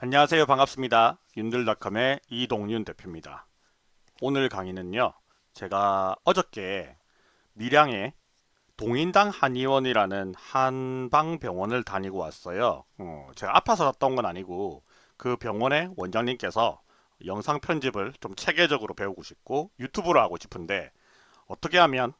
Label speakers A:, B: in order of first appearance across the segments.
A: 안녕하세요. 반갑습니다. 윤들닷컴의 이동윤 대표입니다. 오늘 강의는요 제가 어저께 밀양에 동인당 한의원이라는 한방병원을 다니고 왔어요. 어, 제가 아파서 갔던 건 아니고 그 병원의 원장님께서 영상 편집을 좀 체계적으로 배우고 싶고 유튜브를 하고 싶은데 어떻게 하면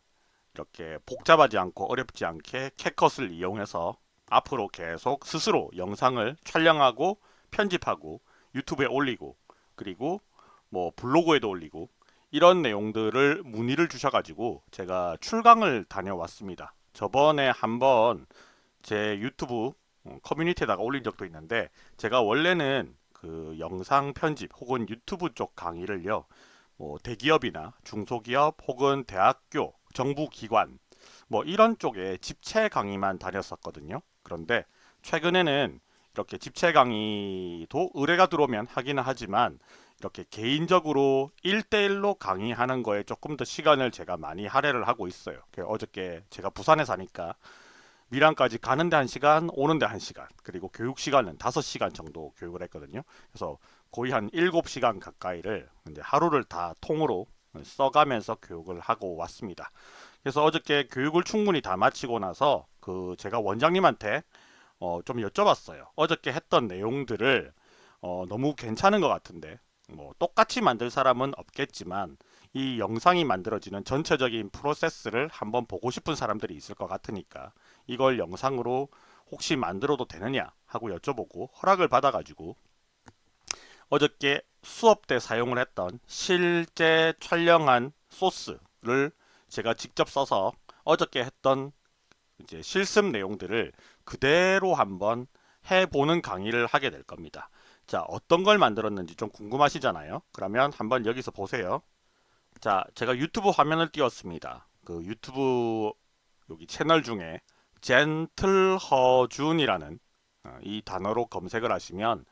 A: 이렇게 복잡하지 않고 어렵지 않게 캣컷을 이용해서 앞으로 계속 스스로 영상을 촬영하고 편집하고 유튜브에 올리고 그리고 뭐 블로그에도 올리고 이런 내용들을 문의를 주셔가지고 제가 출강을 다녀왔습니다. 저번에 한번 제 유튜브 어, 커뮤니티에다가 올린 적도 있는데 제가 원래는 그 영상 편집 혹은 유튜브 쪽 강의를요 뭐 대기업이나 중소기업 혹은 대학교 정부기관 뭐 이런 쪽에 집체 강의만 다녔었거든요 그런데 최근에는 이렇게 집체 강의도 의뢰가 들어오면 하기는 하지만 이렇게 개인적으로 1대1로 강의하는 거에 조금 더 시간을 제가 많이 할애를 하고 있어요. 어저께 제가 부산에 사니까 미랑까지 가는데 1시간, 오는데 1시간, 그리고 교육 시간은 5시간 정도 교육을 했거든요. 그래서 거의 한 7시간 가까이를 이제 하루를 다 통으로 써가면서 교육을 하고 왔습니다. 그래서 어저께 교육을 충분히 다 마치고 나서 그 제가 원장님한테 어, 좀 여쭤봤어요. 어저께 했던 내용들을 어, 너무 괜찮은 것 같은데 뭐 똑같이 만들 사람은 없겠지만 이 영상이 만들어지는 전체적인 프로세스를 한번 보고 싶은 사람들이 있을 것 같으니까 이걸 영상으로 혹시 만들어도 되느냐 하고 여쭤보고 허락을 받아가지고 어저께 수업 때 사용을 했던 실제 촬영한 소스를 제가 직접 써서 어저께 했던 이제 실습 내용들을 그대로 한번 해보는 강의를 하게 될 겁니다. 자 어떤 걸 만들었는지 좀 궁금하시잖아요. 그러면 한번 여기서 보세요. 자 제가 유튜브 화면을 띄웠습니다. 그 유튜브 여기 채널 중에 젠틀허준이라는 어, 이 단어로 검색을 하시면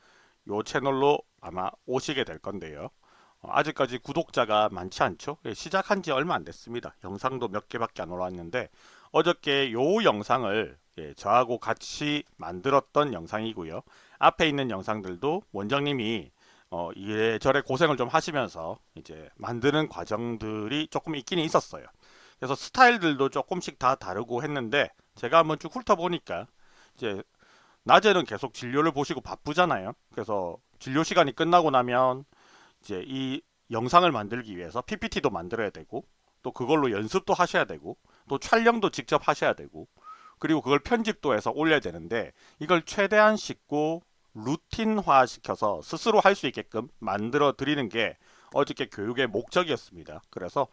A: 이 채널로 아마 오시게 될 건데요. 어, 아직까지 구독자가 많지 않죠? 예, 시작한 지 얼마 안 됐습니다. 영상도 몇 개밖에 안 올라왔는데 어저께 요 영상을 예, 저하고 같이 만들었던 영상이고요. 앞에 있는 영상들도 원장님이 어, 이래저래 고생을 좀 하시면서 이제 만드는 과정들이 조금 있긴 있었어요. 그래서 스타일들도 조금씩 다 다르고 했는데 제가 한번 쭉 훑어보니까 이제 낮에는 계속 진료를 보시고 바쁘잖아요. 그래서 진료 시간이 끝나고 나면 이제 이 영상을 만들기 위해서 PPT도 만들어야 되고 또 그걸로 연습도 하셔야 되고 또 촬영도 직접 하셔야 되고 그리고 그걸 편집도 해서 올려야 되는데 이걸 최대한 쉽고 루틴화 시켜서 스스로 할 수 있게끔 만들어 드리는 게 어저께 교육의 목적이었습니다. 그래서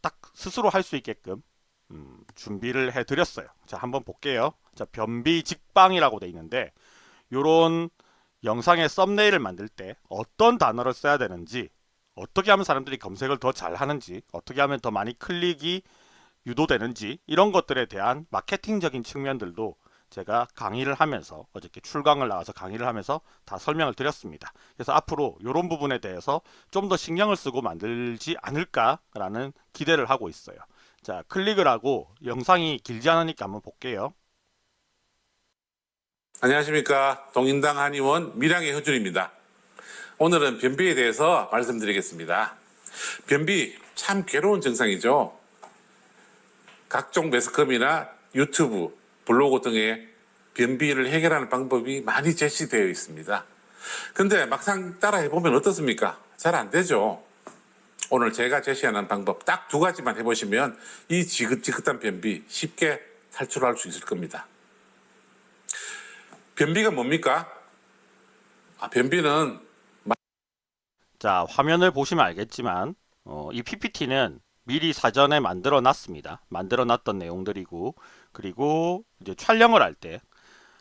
A: 딱 스스로 할 수 있게끔 음, 준비를 해 드렸어요. 자 한번 볼게요. 자 변비 직방이라고 돼 있는데 요런 영상의 썸네일을 만들 때 어떤 단어를 써야 되는지 어떻게 하면 사람들이 검색을 더 잘 하는지 어떻게 하면 더 많이 클릭이 유도되는지 이런 것들에 대한 마케팅적인 측면들도 제가 강의를 하면서 어저께 출강을 나와서 강의를 하면서 다 설명을 드렸습니다. 그래서 앞으로 이런 부분에 대해서 좀 더 신경을 쓰고 만들지 않을까라는 기대를 하고 있어요. 자 클릭을 하고 영상이 길지 않으니까 한번 볼게요.
B: 안녕하십니까 동인당 한의원 밀양의 허준입니다. 오늘은 변비에 대해서 말씀드리겠습니다. 변비 참 괴로운 증상이죠. 각종 매스컴이나 유튜브, 블로그 등의 변비를 해결하는 방법이 많이 제시되어 있습니다. 근데 막상 따라 해보면 어떻습니까? 잘 안 되죠. 오늘 제가 제시하는 방법 딱 두 가지만 해보시면 이 지긋지긋한 변비 쉽게 탈출할 수 있을 겁니다. 변비가 뭡니까? 아, 변비는
A: 자 화면을 보시면 알겠지만 어, 이 PPT는 미리 사전에 만들어 놨습니다. 만들어 놨던 내용들이고 그리고 이제 촬영을 할때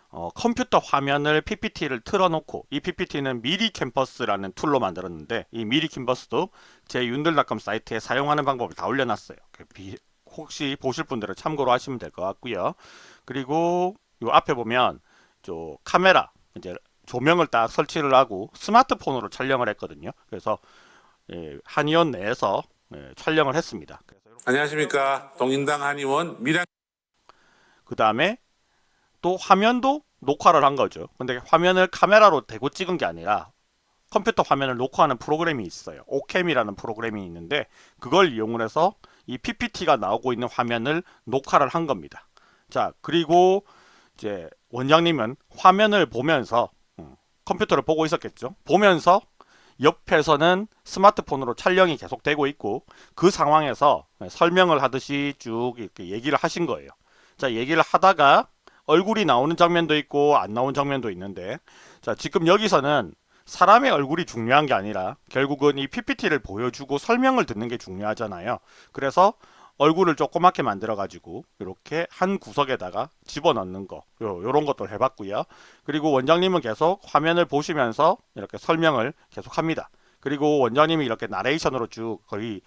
A: 어, 컴퓨터 화면을 PPT를 틀어놓고 이 PPT는 미리캔버스라는 툴로 만들었는데 이 미리캔버스도 제 윤들닷컴 사이트에 사용하는 방법을 다 올려놨어요. 그 혹시 보실 분들은 참고로 하시면 될 것 같고요. 그리고 요 앞에 보면 저 카메라 이제 조명을 딱 설치를 하고 스마트폰으로 촬영을 했거든요. 그래서 예, 한의원 내에서 예, 촬영을 했습니다.
B: 안녕하십니까 동인당 한의원 미량
A: 그 다음에 또 화면도 녹화를 한 거죠. 근데 화면을 카메라로 대고 찍은 게 아니라 컴퓨터 화면을 녹화하는 프로그램이 있어요. 오캠이라는 프로그램이 있는데 그걸 이용을 해서 이 PPT가 나오고 있는 화면을 녹화를 한 겁니다. 자, 그리고 이제 원장님은 화면을 보면서 음, 컴퓨터를 보고 있었겠죠. 보면서 옆에서는 스마트폰으로 촬영이 계속되고 있고 그 상황에서 설명을 하듯이 쭉 이렇게 얘기를 하신 거예요. 자, 얘기를 하다가 얼굴이 나오는 장면도 있고 안 나오는 장면도 있는데 자, 지금 여기서는 사람의 얼굴이 중요한 게 아니라 결국은 이 PPT를 보여주고 설명을 듣는 게 중요하잖아요. 그래서 얼굴을 조그맣게 만들어 가지고 이렇게 한 구석에다가 집어넣는 거 요, 요런 것들 해봤고요. 그리고 원장님은 계속 화면을 보시면서 이렇게 설명을 계속 합니다. 그리고 원장님이 이렇게 나레이션으로 쭉 거의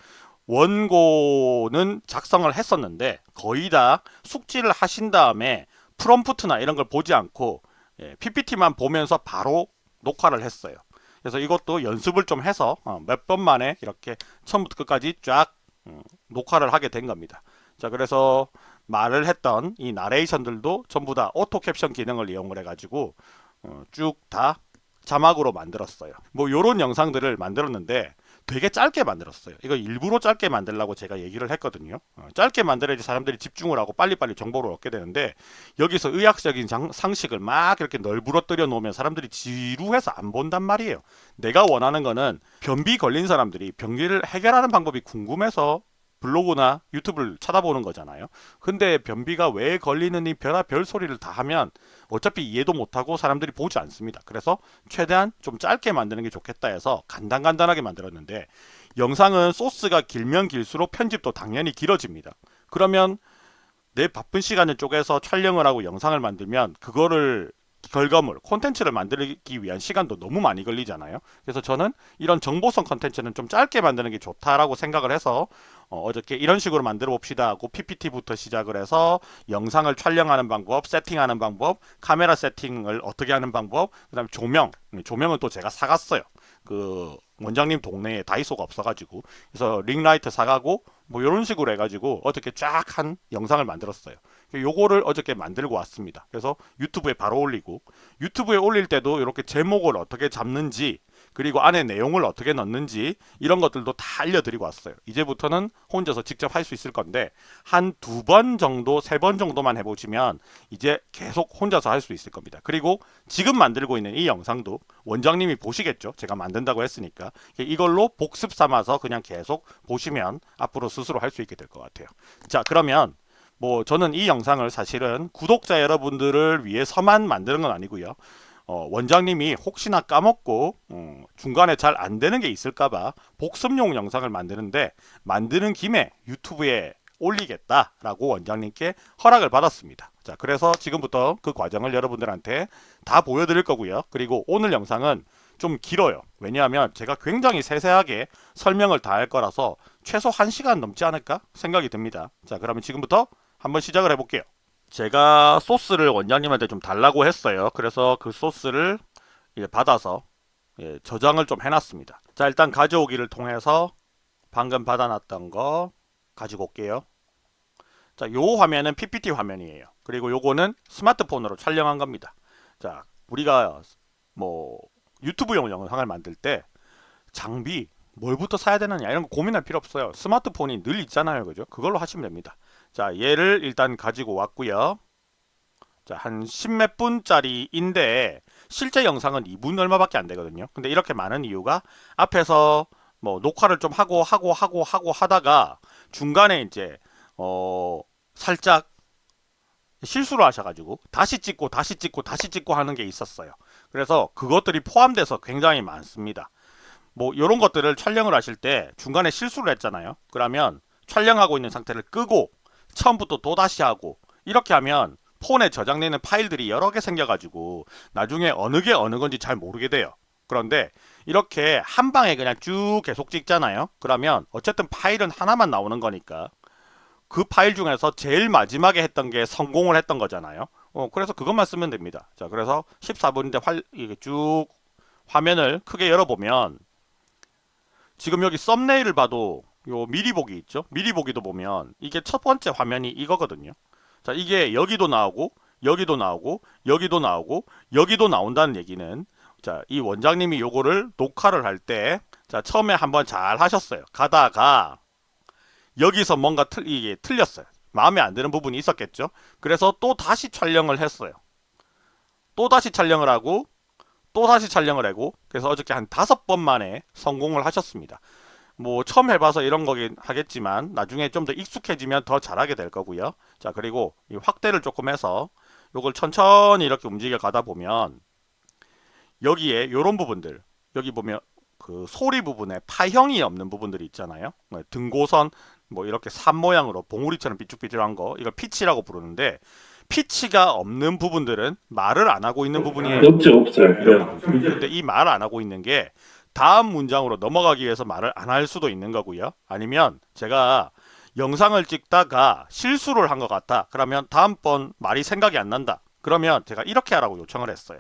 A: 원고는 작성을 했었는데 거의 다 숙지를 하신 다음에 프롬프트나 이런 걸 보지 않고 예, PPT만 보면서 바로 녹화를 했어요. 그래서 이것도 연습을 좀 해서 어, 몇번 만에 이렇게 처음부터 끝까지 쫙 음, 녹화를 하게 된 겁니다. 자, 그래서 말을 했던 이 나레이션들도 전부 다 auto caption 기능을 이용을 해가지고 어, 쭉다 자막으로 만들었어요. 뭐 요런 영상들을 만들었는데 되게 짧게 만들었어요. 이거 일부러 짧게 만들라고 제가 얘기를 했거든요. 어, 짧게 만들어야지 사람들이 집중을 하고 빨리빨리 정보를 얻게 되는데 여기서 의학적인 장- 상식을 막 이렇게 널브러뜨려 놓으면 사람들이 지루해서 안 본단 말이에요. 내가 원하는 거는 변비 걸린 사람들이 변비를 해결하는 방법이 궁금해서 블로그나 유튜브를 찾아보는 거잖아요. 근데 변비가 왜 걸리는 이 별의별 소리를 다 하면 어차피 이해도 못하고 사람들이 보지 않습니다. 그래서 최대한 좀 짧게 만드는 게 좋겠다 해서 간단간단하게 만들었는데 영상은 소스가 길면 길수록 편집도 당연히 길어집니다. 그러면 내 바쁜 시간을 쪼개서 촬영을 하고 영상을 만들면 그거를 결과물, 콘텐츠를 만들기 위한 시간도 너무 많이 걸리잖아요. 그래서 저는 이런 정보성 콘텐츠는 좀 짧게 만드는 게 좋다라고 생각을 해서 어, 저께 이런 식으로 만들어 봅시다 하고 PPT부터 시작을 해서 영상을 촬영하는 방법, 세팅하는 방법, 카메라 세팅을 어떻게 하는 방법, 그 다음에 조명, 음, 조명은 또 제가 사갔어요. 그 원장님 동네에 다이소가 없어가지고 그래서 링라이트 사가고 뭐 이런 식으로 해가지고 어떻게 쫙 한 영상을 만들었어요. 요거를 어저께 만들고 왔습니다. 그래서 유튜브에 바로 올리고 유튜브에 올릴 때도 이렇게 제목을 어떻게 잡는지 그리고 안에 내용을 어떻게 넣는지 이런 것들도 다 알려드리고 왔어요. 이제부터는 혼자서 직접 할 수 있을 건데 한 두 번 정도, 세 번 정도만 해보시면 이제 계속 혼자서 할 수 있을 겁니다. 그리고 지금 만들고 있는 이 영상도 원장님이 보시겠죠. 제가 만든다고 했으니까 이걸로 복습 삼아서 그냥 계속 보시면 앞으로 스스로 할 수 있게 될 것 같아요. 자, 그러면 뭐 저는 이 영상을 사실은 구독자 여러분들을 위해서만 만드는 건 아니고요. 어, 원장님이 혹시나 까먹고 어, 중간에 잘 안 되는 게 있을까봐 복습용 영상을 만드는데 만드는 김에 유튜브에 올리겠다 라고 원장님께 허락을 받았습니다. 자, 그래서 지금부터 그 과정을 여러분들한테 다 보여드릴 거고요. 그리고 오늘 영상은 좀 길어요. 왜냐하면 제가 굉장히 세세하게 설명을 다 할 거라서 최소 1시간 넘지 않을까 생각이 듭니다. 자, 그러면 지금부터 한번 시작을 해볼게요. 제가 소스를 원장님한테 좀 달라고 했어요. 그래서 그 소스를 이제 받아서 예, 저장을 좀 해놨습니다. 자, 일단 가져오기를 통해서 방금 받아놨던 거 가지고 올게요. 자, 요 화면은 PPT 화면이에요. 그리고 요거는 스마트폰으로 촬영한 겁니다. 자, 우리가 뭐 유튜브용 영상을 만들 때 장비 뭘부터 사야 되느냐 이런 거 고민할 필요 없어요. 스마트폰이 늘 있잖아요. 그죠? 그걸로 하시면 됩니다. 자, 얘를 일단 가지고 왔고요. 자, 한 10몇 분짜리인데 실제 영상은 2분 얼마밖에 안 되거든요. 근데 이렇게 많은 이유가 앞에서 뭐 녹화를 좀 하고 하고 하고 하고 하다가 중간에 이제 어 살짝 실수를 하셔가지고 다시 찍고 다시 찍고 다시 찍고 하는 게 있었어요. 그래서 그것들이 포함돼서 굉장히 많습니다. 뭐 이런 것들을 촬영을 하실 때 중간에 실수를 했잖아요. 그러면 촬영하고 있는 상태를 끄고 처음부터 또다시 하고 이렇게 하면 폰에 저장되는 파일들이 여러 개 생겨가지고 나중에 어느 게 어느 건지 잘 모르게 돼요. 그런데 이렇게 한 방에 그냥 쭉 계속 찍잖아요. 그러면 어쨌든 파일은 하나만 나오는 거니까 그 파일 중에서 제일 마지막에 했던 게 성공을 했던 거잖아요. 어, 그래서 그것만 쓰면 됩니다. 자, 그래서 14분인데 활, 이게 쭉 화면을 크게 열어보면 지금 여기 썸네일을 봐도 요 미리 보기 있죠? 미리 보기도 보면 이게 첫 번째 화면이 이거거든요. 자, 이게 여기도 나오고 여기도 나오고 여기도 나오고 여기도 나온다는 얘기는 자, 이 원장님이 요거를 녹화를 할 때 자, 처음에 한번 잘 하셨어요. 가다가 여기서 뭔가 틀, 이게 틀렸어요. 마음에 안 드는 부분이 있었겠죠. 그래서 또 다시 촬영을 했어요. 또 다시 촬영을 하고 또 다시 촬영을 하고 그래서 어저께 한 다섯 번 만에 성공을 하셨습니다. 뭐 처음 해봐서 이런 거긴 하겠지만 나중에 좀 더 익숙해지면 더 잘하게 될 거고요. 자 그리고 이 확대를 조금 해서 요걸 천천히 이렇게 움직여 가다 보면 여기에 요런 부분들 여기 보면 그 소리 부분에 파형이 없는 부분들이 있잖아요. 뭐 등고선 뭐 이렇게 산 모양으로 봉우리처럼 삐쭉삐쭉한 거 이걸 피치라고 부르는데 피치가 없는 부분들은 말을 안 하고 있는 부분이에요.
C: 없죠, 없어요. 네.
A: 근데 이 말을 안 하고 있는 게 다음 문장으로 넘어가기 위해서 말을 안 할 수도 있는 거고요. 아니면 제가 영상을 찍다가 실수를 한 것 같다. 그러면 다음번 말이 생각이 안 난다. 그러면 제가 이렇게 하라고 요청을 했어요.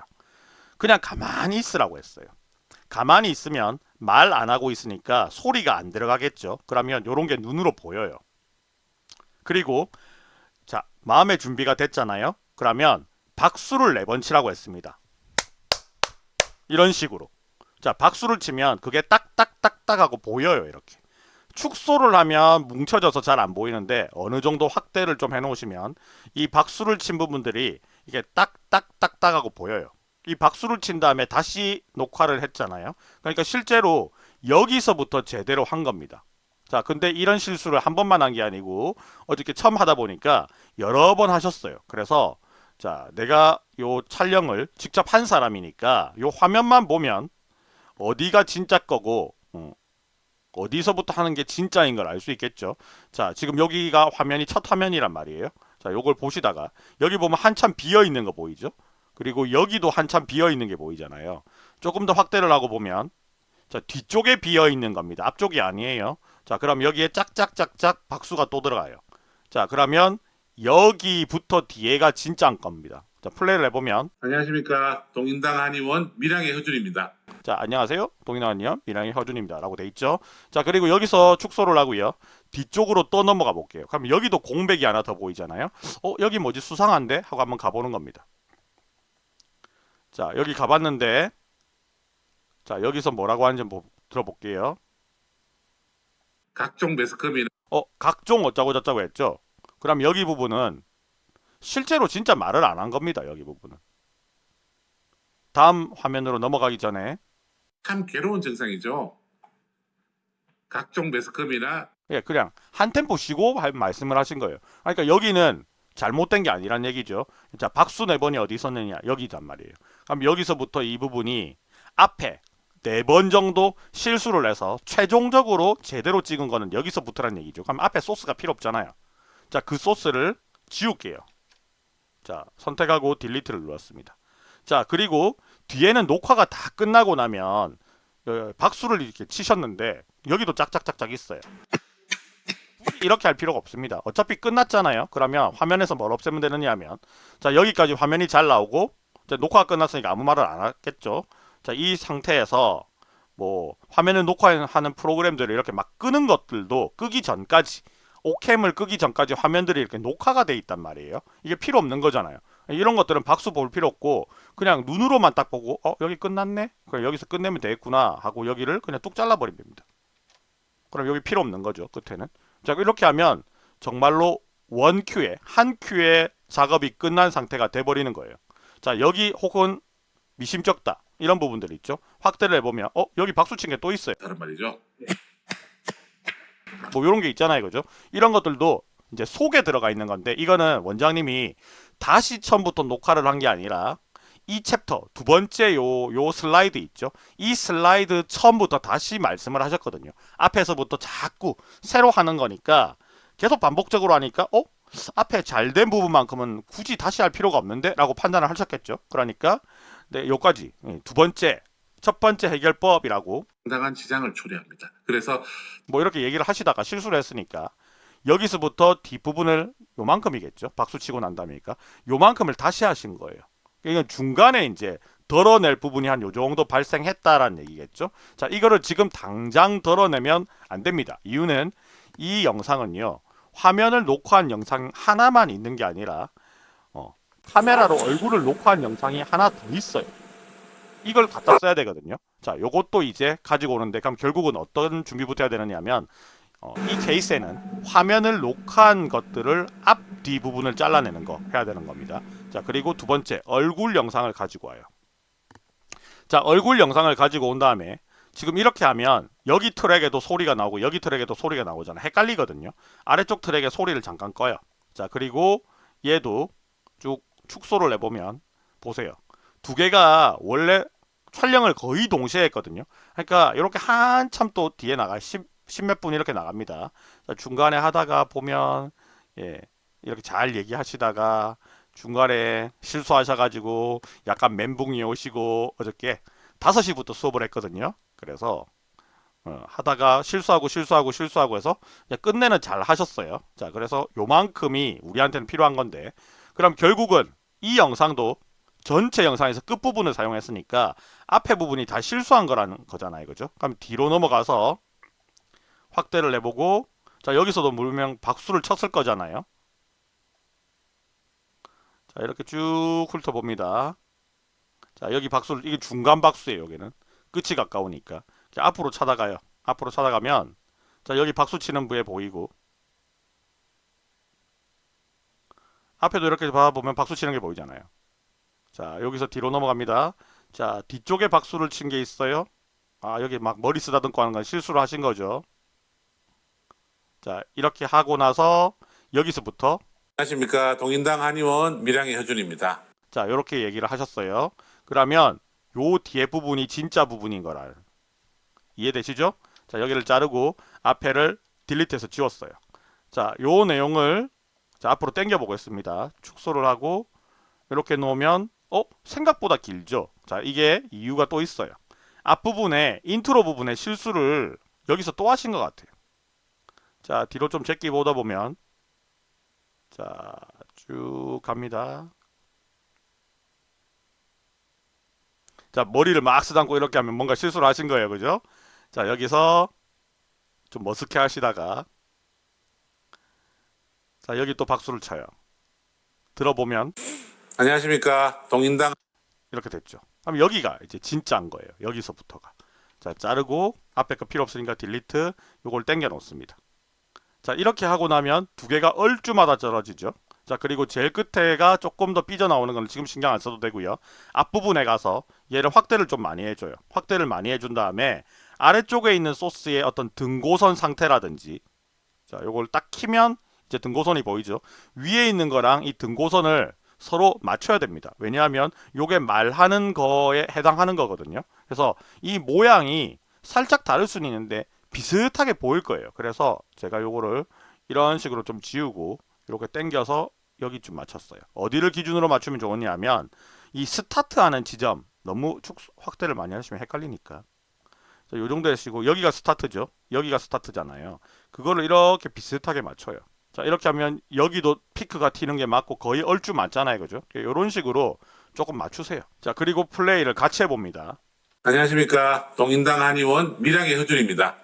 A: 그냥 가만히 있으라고 했어요. 가만히 있으면 말 안 하고 있으니까 소리가 안 들어가겠죠. 그러면 요런 게 눈으로 보여요. 그리고 자 마음의 준비가 됐잖아요. 그러면 박수를 네 번 치라고 했습니다. 이런 식으로. 자, 박수를 치면 그게 딱딱딱딱 하고 보여요, 이렇게. 축소를 하면 뭉쳐져서 잘 안 보이는데 어느 정도 확대를 좀 해놓으시면 이 박수를 친 부분들이 이게 딱딱딱딱 하고 보여요. 이 박수를 친 다음에 다시 녹화를 했잖아요. 그러니까 실제로 여기서부터 제대로 한 겁니다. 자, 근데 이런 실수를 한 번만 한 게 아니고 어저께 처음 하다 보니까 여러 번 하셨어요. 그래서 자, 내가 요 촬영을 직접 한 사람이니까 요 화면만 보면 어디가 진짜 거고 어, 어디서부터 하는 게 진짜인 걸 알 수 있겠죠. 자, 지금 여기가 화면이 첫 화면이란 말이에요. 자, 요걸 보시다가 여기 보면 한참 비어 있는 거 보이죠? 그리고 여기도 한참 비어 있는 게 보이잖아요. 조금 더 확대를 하고 보면 자, 뒤쪽에 비어 있는 겁니다. 앞쪽이 아니에요. 자, 그럼 여기에 짝짝짝짝 박수가 또 들어가요. 자, 그러면 여기부터 뒤에가 진짜인 겁니다. 자, 플레이를 해보면.
B: 안녕하십니까. 동인당 한의원 밀양의 허준입니다.
A: 자 안녕하세요. 동인아니요 미랑의 허준입니다 라고 돼 있죠. 자 그리고 여기서 축소를 하고요. 뒤쪽으로 또 넘어가 볼게요. 그럼 여기도 공백이 하나 더 보이잖아요. 어 여기 뭐지? 수상한데? 하고 한번 가보는 겁니다. 자 여기 가봤는데. 자 여기서 뭐라고 하는지 한번 들어볼게요
B: 각종 매스컴이나
A: 어 각종 어쩌고 저쩌고 했죠 그럼 여기 부분은 실제로 진짜 말을 안 한 겁니다 여기 부분은 다음 화면으로 넘어가기 전에
B: 참 괴로운 증상이죠. 각종 매스컴이나
A: 예, 그냥 한 템포 쉬고 할 말씀을 하신 거예요. 그러니까 여기는 잘못된 게 아니란 얘기죠. 자, 박수 네 번이 어디 있었느냐? 여기단 말이에요. 그럼 여기서부터 이 부분이 앞에 네 번 정도 실수를 해서 최종적으로 제대로 찍은 거는 여기서부터란 얘기죠. 그럼 앞에 소스가 필요 없잖아요. 자, 그 소스를 지울게요. 자, 선택하고 딜리트를 눌렀습니다. 자, 그리고 뒤에는 녹화가 다 끝나고 나면 어, 박수를 이렇게 치셨는데 여기도 짝짝짝짝 있어요. 이렇게 할 필요가 없습니다. 어차피 끝났잖아요. 그러면 화면에서 뭘 없애면 되느냐 하면 자 여기까지 화면이 잘 나오고 자, 녹화가 끝났으니까 아무 말을 안 하겠죠. 자 이 상태에서 뭐 화면을 녹화하는 프로그램들을 이렇게 막 끄는 것들도 끄기 전까지 오캠을 끄기 전까지 화면들이 이렇게 녹화가 돼 있단 말이에요. 이게 필요 없는 거잖아요. 이런 것들은 박수 볼 필요 없고 그냥 눈으로만 딱 보고 어 여기 끝났네? 그럼 여기서 끝내면 되겠구나 하고 여기를 그냥 뚝 잘라버리면 됩니다. 그럼 여기 필요 없는 거죠. 끝에는. 자 이렇게 하면 정말로 원 큐에 한 큐에 작업이 끝난 상태가 돼버리는 거예요. 자 여기 혹은 미심쩍다 이런 부분들 있죠. 확대를 해보면 어 여기 박수 친 게 또 있어요.
B: 다른 말이죠.
A: 뭐 이런 게 있잖아요, 그죠? 이런 것들도 이제 속에 들어가 있는 건데 이거는 원장님이 다시 처음부터 녹화를 한 게 아니라 이 챕터 두 번째 요 요 슬라이드 있죠? 이 슬라이드 처음부터 다시 말씀을 하셨거든요. 앞에서부터 자꾸 새로 하는 거니까 계속 반복적으로 하니까 어? 앞에 잘 된 부분만큼은 굳이 다시 할 필요가 없는데? 라고 판단을 하셨겠죠. 그러니까 네, 요까지 예, 두 번째 첫 번째 해결법이라고
B: 상당한 지장을 초래합니다. 그래서
A: 뭐 이렇게 얘기를 하시다가 실수를 했으니까 여기서부터 뒷부분을 요만큼이겠죠. 박수 치고 난 다음이니까 요만큼을 다시 하신 거예요. 이건 중간에 이제 덜어낼 부분이 한 요 정도 발생했다라는 얘기겠죠. 자, 이거를 지금 당장 덜어내면 안 됩니다. 이유는 이 영상은요. 화면을 녹화한 영상 하나만 있는 게 아니라 어, 카메라로 얼굴을 녹화한 영상이 하나 더 있어요. 이걸 갖다 써야 되거든요. 자, 요것도 이제 가지고 오는데 그럼 결국은 어떤 준비부터 해야 되느냐면 어, 이 케이스에는 화면을 녹화한 것들을 앞 뒤 부분을 잘라내는 거 해야 되는 겁니다. 자, 그리고 두 번째 얼굴 영상을 가지고 와요. 자, 얼굴 영상을 가지고 온 다음에 지금 이렇게 하면 여기 트랙에도 소리가 나오고 여기 트랙에도 소리가 나오잖아. 헷갈리거든요. 아래쪽 트랙에 소리를 잠깐 꺼요. 자, 그리고 얘도 쭉 축소를 해보면 보세요. 두 개가 원래 촬영을 거의 동시에 했거든요. 그러니까 이렇게 한참 또 뒤에 나가 10, 10몇 분 이렇게 나갑니다. 자, 중간에 하다가 보면 예, 이렇게 잘 얘기하시다가 중간에 실수하셔가지고 약간 멘붕이 오시고 어저께 5시부터 수업을 했거든요. 그래서 어, 하다가 실수하고 실수하고 실수하고 해서 끝내는 잘 하셨어요. 자, 그래서 요만큼이 우리한테는 필요한 건데 그럼 결국은 이 영상도 전체 영상에서 끝부분을 사용했으니까 앞에 부분이 다 실수한 거라는 거잖아요. 그죠? 그럼 뒤로 넘어가서 확대를 해보고 자 여기서도 물명 박수를 쳤을 거잖아요. 자 이렇게 쭉 훑어봅니다. 자 여기 박수를 이게 중간 박수예요. 여기는 끝이 가까우니까 이렇게 앞으로 찾아가요. 앞으로 찾아가면 자 여기 박수 치는 부에 보이고 앞에도 이렇게 봐보면 박수 치는 게 보이잖아요. 자 여기서 뒤로 넘어갑니다. 자 뒤쪽에 박수를 친 게 있어요. 아 여기 막 머리 쓰다듬고 하는 건 실수를 하신 거죠. 자 이렇게 하고 나서 여기서부터
B: 안녕하십니까. 동인당 한의원 밀양의 효준입니다.
A: 자 이렇게 얘기를 하셨어요. 그러면 요 뒤에 부분이 진짜 부분인 거라 이해되시죠? 자 여기를 자르고 앞에를 delete해서 지웠어요. 자 요 내용을 자 앞으로 당겨 보겠습니다. 축소를 하고 이렇게 놓으면 어 생각보다 길죠. 자 이게 이유가 또 있어요. 앞부분에 인트로 부분에 실수를 여기서 또 하신 것 같아요. 자 뒤로 좀 제끼 보다 보면 자 쭉 갑니다. 자 머리를 막 쓰담고 이렇게 하면 뭔가 실수를 하신 거예요. 그죠? 자 여기서 좀 머쓱해 하시다가 자 여기 또 박수를 쳐요. 들어보면
B: 안녕하십니까. 동인당
A: 이렇게 됐죠. 그럼 여기가 이제 진짜인 거예요. 여기서부터가. 자, 자르고 앞에 거 필요 없으니까 딜리트 요걸 당겨 놓습니다. 자, 이렇게 하고 나면 두 개가 얼주마다 떨어지죠. 자, 그리고 제일 끝에가 조금 더 삐져나오는 건 지금 신경 안 써도 되고요. 앞부분에 가서 얘를 확대를 좀 많이 해줘요. 확대를 많이 해준 다음에 아래쪽에 있는 소스의 어떤 등고선 상태라든지 자, 요걸 딱 키면 이제 등고선이 보이죠. 위에 있는 거랑 이 등고선을 서로 맞춰야 됩니다. 왜냐하면 요게 말하는 거에 해당하는 거거든요. 그래서 이 모양이 살짝 다를 수는 있는데 비슷하게 보일 거예요. 그래서 제가 요거를 이런 식으로 좀 지우고 이렇게 당겨서 여기쯤 맞췄어요. 어디를 기준으로 맞추면 좋으냐면 이 스타트하는 지점 너무 축 확대를 많이 하시면 헷갈리니까 자, 요 정도 하시고 여기가 스타트죠. 여기가 스타트잖아요. 그거를 이렇게 비슷하게 맞춰요. 자 이렇게 하면 여기도 피크가 튀는 게 맞고 거의 얼추 맞잖아요. 그죠? 이런 식으로 조금 맞추세요. 자 그리고 플레이를 같이 해봅니다.
B: 안녕하십니까. 동인당 한의원 밀양의 효준입니다.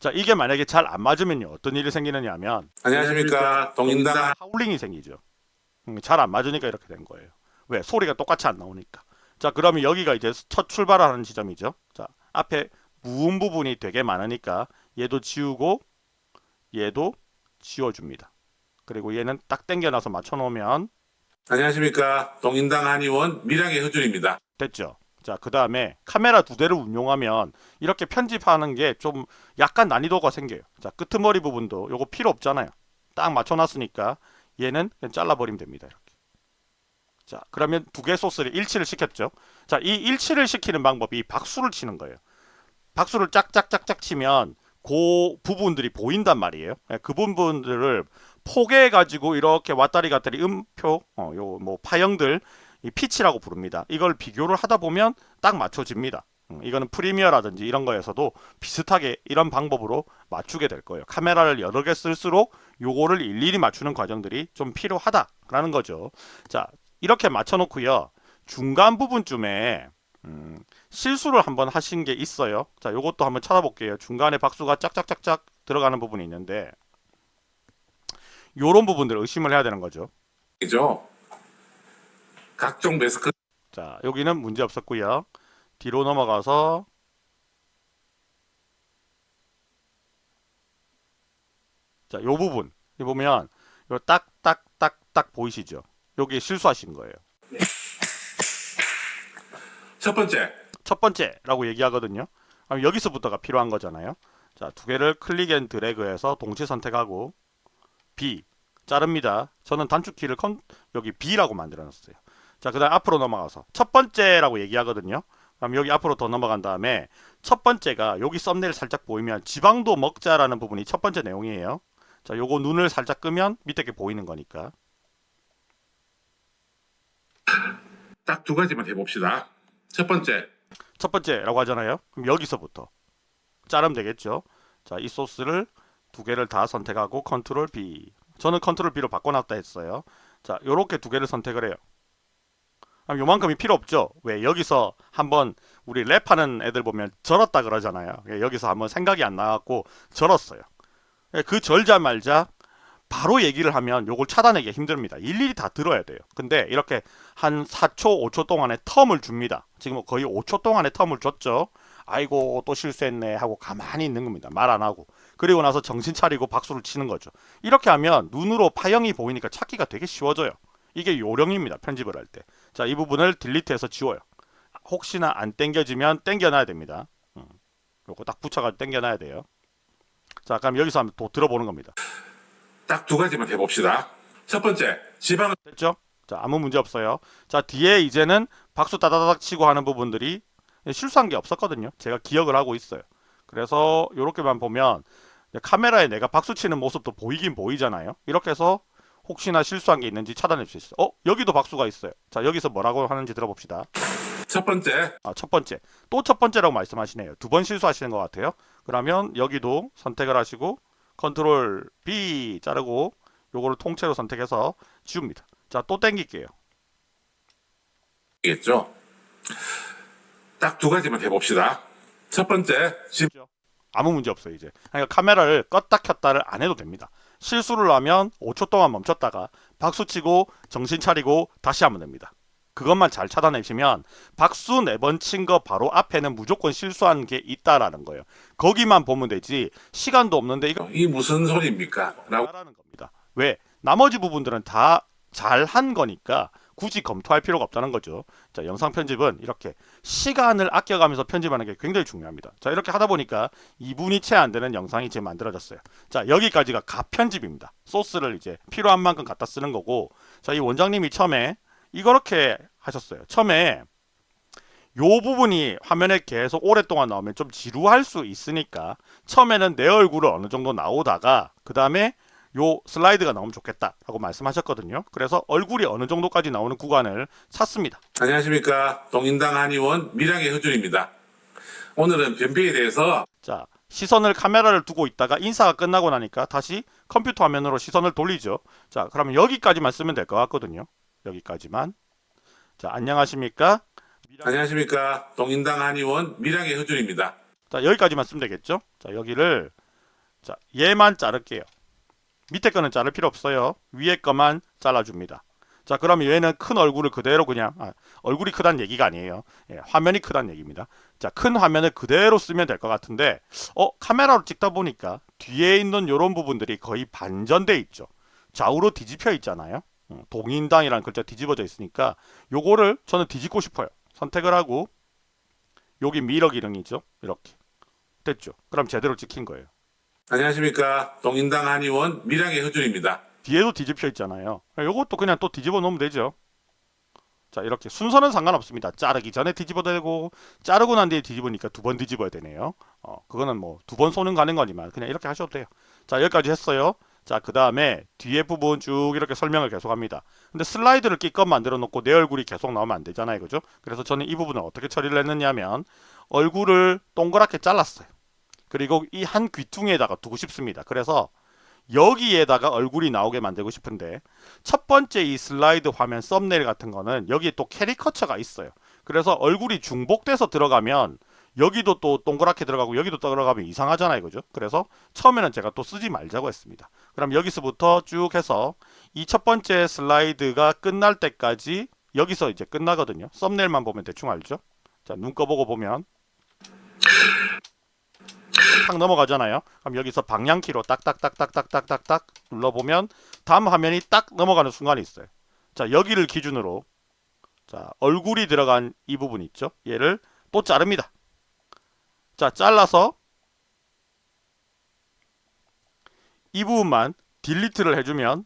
A: 자 이게 만약에 잘 안 맞으면요. 어떤 일이 생기느냐 하면
B: 안녕하십니까. 동인당
A: 하울링이 생기죠. 음, 잘안 맞으니까 이렇게 된 거예요. 왜? 소리가 똑같이 안 나오니까. 자 그러면 여기가 이제 첫 출발하는 지점이죠. 자 앞에 무음 부분이 되게 많으니까 얘도 지우고 얘도 지워줍니다. 그리고 얘는 딱 당겨놔서 맞춰놓으면
B: 안녕하십니까. 동인당 한의원 밀양의 효준입니다.
A: 됐죠. 자, 그 다음에 카메라 두 대를 운용하면 이렇게 편집하는 게 좀 약간 난이도가 생겨요. 자, 끄트머리 부분도 요거 필요 없잖아요. 딱 맞춰놨으니까 얘는 그냥 잘라버리면 됩니다. 이렇게. 자, 그러면 두 개 소스를 일치를 시켰죠. 자, 이 일치를 시키는 방법이 박수를 치는 거예요. 박수를 짝짝짝짝 치면 그 부분들이 보인단 말이에요. 예, 그 부분들을 포개해 가지고 이렇게 왔다리 갔다리 음표, 어, 요뭐 파형들 이 피치라고 부릅니다. 이걸 비교를 하다 보면 딱 맞춰집니다. 음, 이거는 프리미어라든지 이런 거에서도 비슷하게 이런 방법으로 맞추게 될 거예요. 카메라를 여러 개 쓸수록 요거를 일일이 맞추는 과정들이 좀 필요하다라는 거죠. 자, 이렇게 맞춰 놓고요. 중간 부분쯤에 음, 실수를 한번 하신 게 있어요. 자, 요것도 한번 찾아볼게요. 중간에 박수가 짝짝짝짝 들어가는 부분이 있는데 요런 부분들을 의심을 해야 되는 거죠.
B: 이죠. 각종 매스크
A: 자, 여기는 문제 없었고요. 뒤로 넘어가서 자, 요 부분. 이 보면 요 딱딱딱딱 보이시죠? 여기 실수하신 거예요.
B: 첫 번째
A: 첫 번째라고 얘기하거든요. 그럼 여기서부터가 필요한 거잖아요. 자, 두 개를 click and drag해서 동시에 선택하고 B 자릅니다. 저는 단축키를 컨, 여기 B라고 만들어 놨어요. 자, 그 다음 앞으로 넘어가서 첫 번째라고 얘기하거든요. 그럼 여기 앞으로 더 넘어간 다음에 첫 번째가 여기 썸네일 살짝 보이면 지방도 먹자라는 부분이 첫 번째 내용이에요. 자, 요거 눈을 살짝 끄면 밑에 게 보이는 거니까.
B: 딱 두 가지만 해봅시다. 첫 번째
A: 첫 번째라고 하잖아요. 그럼 여기서부터 자르면 되겠죠. 자, 이 소스를 두 개를 다 선택하고 control B. 저는 control B로 바꿔놨다 했어요. 자, 요렇게 두 개를 선택을 해요. 그럼 요만큼이 필요 없죠. 왜 여기서 한번 우리 랩하는 애들 보면 절었다 그러잖아요. 예, 여기서 한번 생각이 안 나갖고 절었어요. 예, 그 절자 말자 바로 얘기를 하면 요걸 차단하기 힘듭니다. 일일이 다 들어야 돼요. 근데 이렇게 한 4초, 5초 동안의 텀을 줍니다. 지금 거의 5초 동안의 텀을 줬죠. 아이고 또 실수했네 하고 가만히 있는 겁니다. 말 안 하고. 그리고 나서 정신 차리고 박수를 치는 거죠. 이렇게 하면 눈으로 파형이 보이니까 찾기가 되게 쉬워져요. 이게 요령입니다. 편집을 할 때. 자, 이 부분을 딜리트해서 지워요. 혹시나 안 땡겨지면 땡겨놔야 됩니다. 음, 요거 딱 붙여가지고 땡겨놔야 돼요. 자, 그럼 여기서 한번 또 들어보는 겁니다.
B: 딱 두 가지만 해봅시다. 첫 번째 지방
A: 됐죠? 자, 아무 문제 없어요. 자, 뒤에 이제는 박수 따다닥 치고 하는 부분들이 실수한 게 없었거든요. 제가 기억을 하고 있어요. 그래서 이렇게만 보면 카메라에 내가 박수 치는 모습도 보이긴 보이잖아요. 이렇게 해서 혹시나 실수한 게 있는지 차단할 수 있어요. 어? 여기도 박수가 있어요. 자, 여기서 뭐라고 하는지 들어봅시다.
B: 첫 번째
A: 아, 첫 번째. 또 첫 번째라고 말씀하시네요. 두 번 실수하시는 것 같아요. 그러면 여기도 선택을 하시고 컨트롤 B 자르고 요거를 통째로 선택해서 지웁니다. 자, 또 땡길게요.
B: 겠죠. 딱 두 가지만 해봅시다. 첫 번째 지
A: 아무 문제 없어요 이제 그러니까 카메라를 껐다 켰다를 안 해도 됩니다 실수를 하면 5초 동안 멈췄다가 박수치고 정신 차리고 다시 하면 됩니다 그것만 잘 차단해주시면 박수 네 번 친 거 바로 앞에는 무조건 실수한 게 있다라는 거예요 거기만 보면 되지 시간도 없는데 이거
B: 이 무슨 소리입니까? 라고
A: 라는 겁니다 왜 나머지 부분들은 다 잘 한 거니까 굳이 검토할 필요가 없다는 거죠. 자, 영상 편집은 이렇게 시간을 아껴가면서 편집하는 게 굉장히 중요합니다. 자, 이렇게 하다 보니까 2분이 채 안 되는 영상이 지금 만들어졌어요. 자, 여기까지가 가편집입니다. 소스를 이제 필요한 만큼 갖다 쓰는 거고, 자, 이 원장님이 처음에 이렇게 하셨어요. 처음에 요 부분이 화면에 계속 오랫동안 나오면 좀 지루할 수 있으니까 처음에는 내 얼굴을 어느 정도 나오다가 그 다음에 요 슬라이드가 나오면 좋겠다 라고 말씀하셨거든요. 그래서 얼굴이 어느 정도까지 나오는 구간을 찾습니다.
B: 안녕하십니까 동인당 한의원 밀양의 허준입니다. 오늘은 변비에 대해서
A: 자, 시선을 카메라를 두고 있다가 인사가 끝나고 나니까 다시 컴퓨터 화면으로 시선을 돌리죠. 자, 그러면 여기까지만 쓰면 될 것 같거든요. 여기까지만. 자, 안녕하십니까?
B: 안녕하십니까 동인당 한의원 밀양의 허준입니다.
A: 자, 여기까지만 쓰면 되겠죠? 자, 여기를 자, 얘만 자를게요. 밑에 거는 자를 필요 없어요. 위에 거만 잘라줍니다. 자, 그러면 얘는 큰 얼굴을 그대로 그냥 아, 얼굴이 크다는 얘기가 아니에요. 예, 화면이 크다는 얘기입니다. 자, 큰 화면을 그대로 쓰면 될 것 같은데 어, 카메라로 찍다 보니까 뒤에 있는 이런 부분들이 거의 반전돼 있죠. 좌우로 뒤집혀 있잖아요. 음, 동인당이라는 글자 뒤집어져 있으니까 요거를 저는 뒤집고 싶어요. 선택을 하고 여기 미러 기능이죠. 이렇게 됐죠. 그럼 제대로 찍힌 거예요.
B: 안녕하십니까 동인당 한의원 밀양의 허준입니다.
A: 뒤에도 뒤집혀 있잖아요. 요것도 그냥 또 뒤집어 놓으면 되죠. 자 이렇게 순서는 상관없습니다. 자르기 전에 뒤집어도 되고 자르고 난 뒤에 뒤집으니까 두 번 뒤집어야 되네요. 어 그거는 뭐 두번 쏘는 가는 거지만 그냥 이렇게 하셔도 돼요. 자 여기까지 했어요. 자 그 다음에 뒤에 부분 쭉 이렇게 설명을 계속합니다. 근데 슬라이드를 끼껏 만들어 놓고 내 얼굴이 계속 나오면 안 되잖아요. 그죠? 그래서 저는 이 부분을 어떻게 처리를 했느냐면 얼굴을 동그랗게 잘랐어요. 그리고 이 한 귀퉁이에다가 두고 싶습니다. 그래서 여기에다가 얼굴이 나오게 만들고 싶은데 첫 번째 이 슬라이드 화면 썸네일 같은 거는 여기에 또 캐리커처가 있어요. 그래서 얼굴이 중복돼서 들어가면 여기도 또 동그랗게 들어가고 여기도 들어가면 이상하잖아요. 그죠? 그래서 처음에는 제가 또 쓰지 말자고 했습니다. 그럼 여기서부터 쭉 해서 이 첫 번째 슬라이드가 끝날 때까지 여기서 이제 끝나거든요. 썸네일만 보면 대충 알죠? 자, 눈 꺼보고 보면 탁 넘어가잖아요. 그럼 여기서 방향키로 딱딱딱딱딱딱딱딱 눌러보면 다음 화면이 딱 넘어가는 순간이 있어요. 자, 여기를 기준으로 자, 얼굴이 들어간 이 부분 있죠? 얘를 또 자릅니다. 자, 잘라서 이 부분만 딜리트를 해주면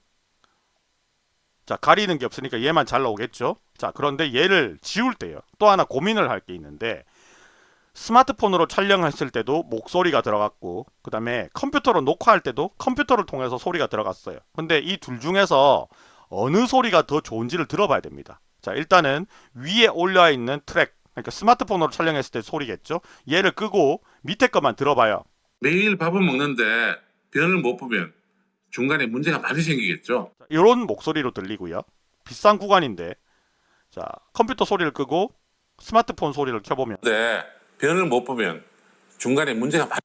A: 자 가리는 게 없으니까 얘만 잘 나오겠죠? 자 그런데 얘를 지울 때요. 또 하나 고민을 할 게 있는데 스마트폰으로 촬영했을 때도 목소리가 들어갔고 그 다음에 컴퓨터로 녹화할 때도 컴퓨터를 통해서 소리가 들어갔어요. 근데 이 둘 중에서 어느 소리가 더 좋은지를 들어봐야 됩니다. 자 일단은 위에 올려 있는 트랙 그러니까 스마트폰으로 촬영했을 때 소리겠죠 얘를 끄고 밑에 것만 들어봐요
B: 매일 밥은 먹는데 변을 못 보면 중간에 문제가 많이 생기겠죠.
A: 이런 목소리로 들리고요. 비싼 구간인데 자 컴퓨터 소리를 끄고 스마트폰 소리를 켜보면
B: 근데 변을 못 보면 중간에 문제가 많이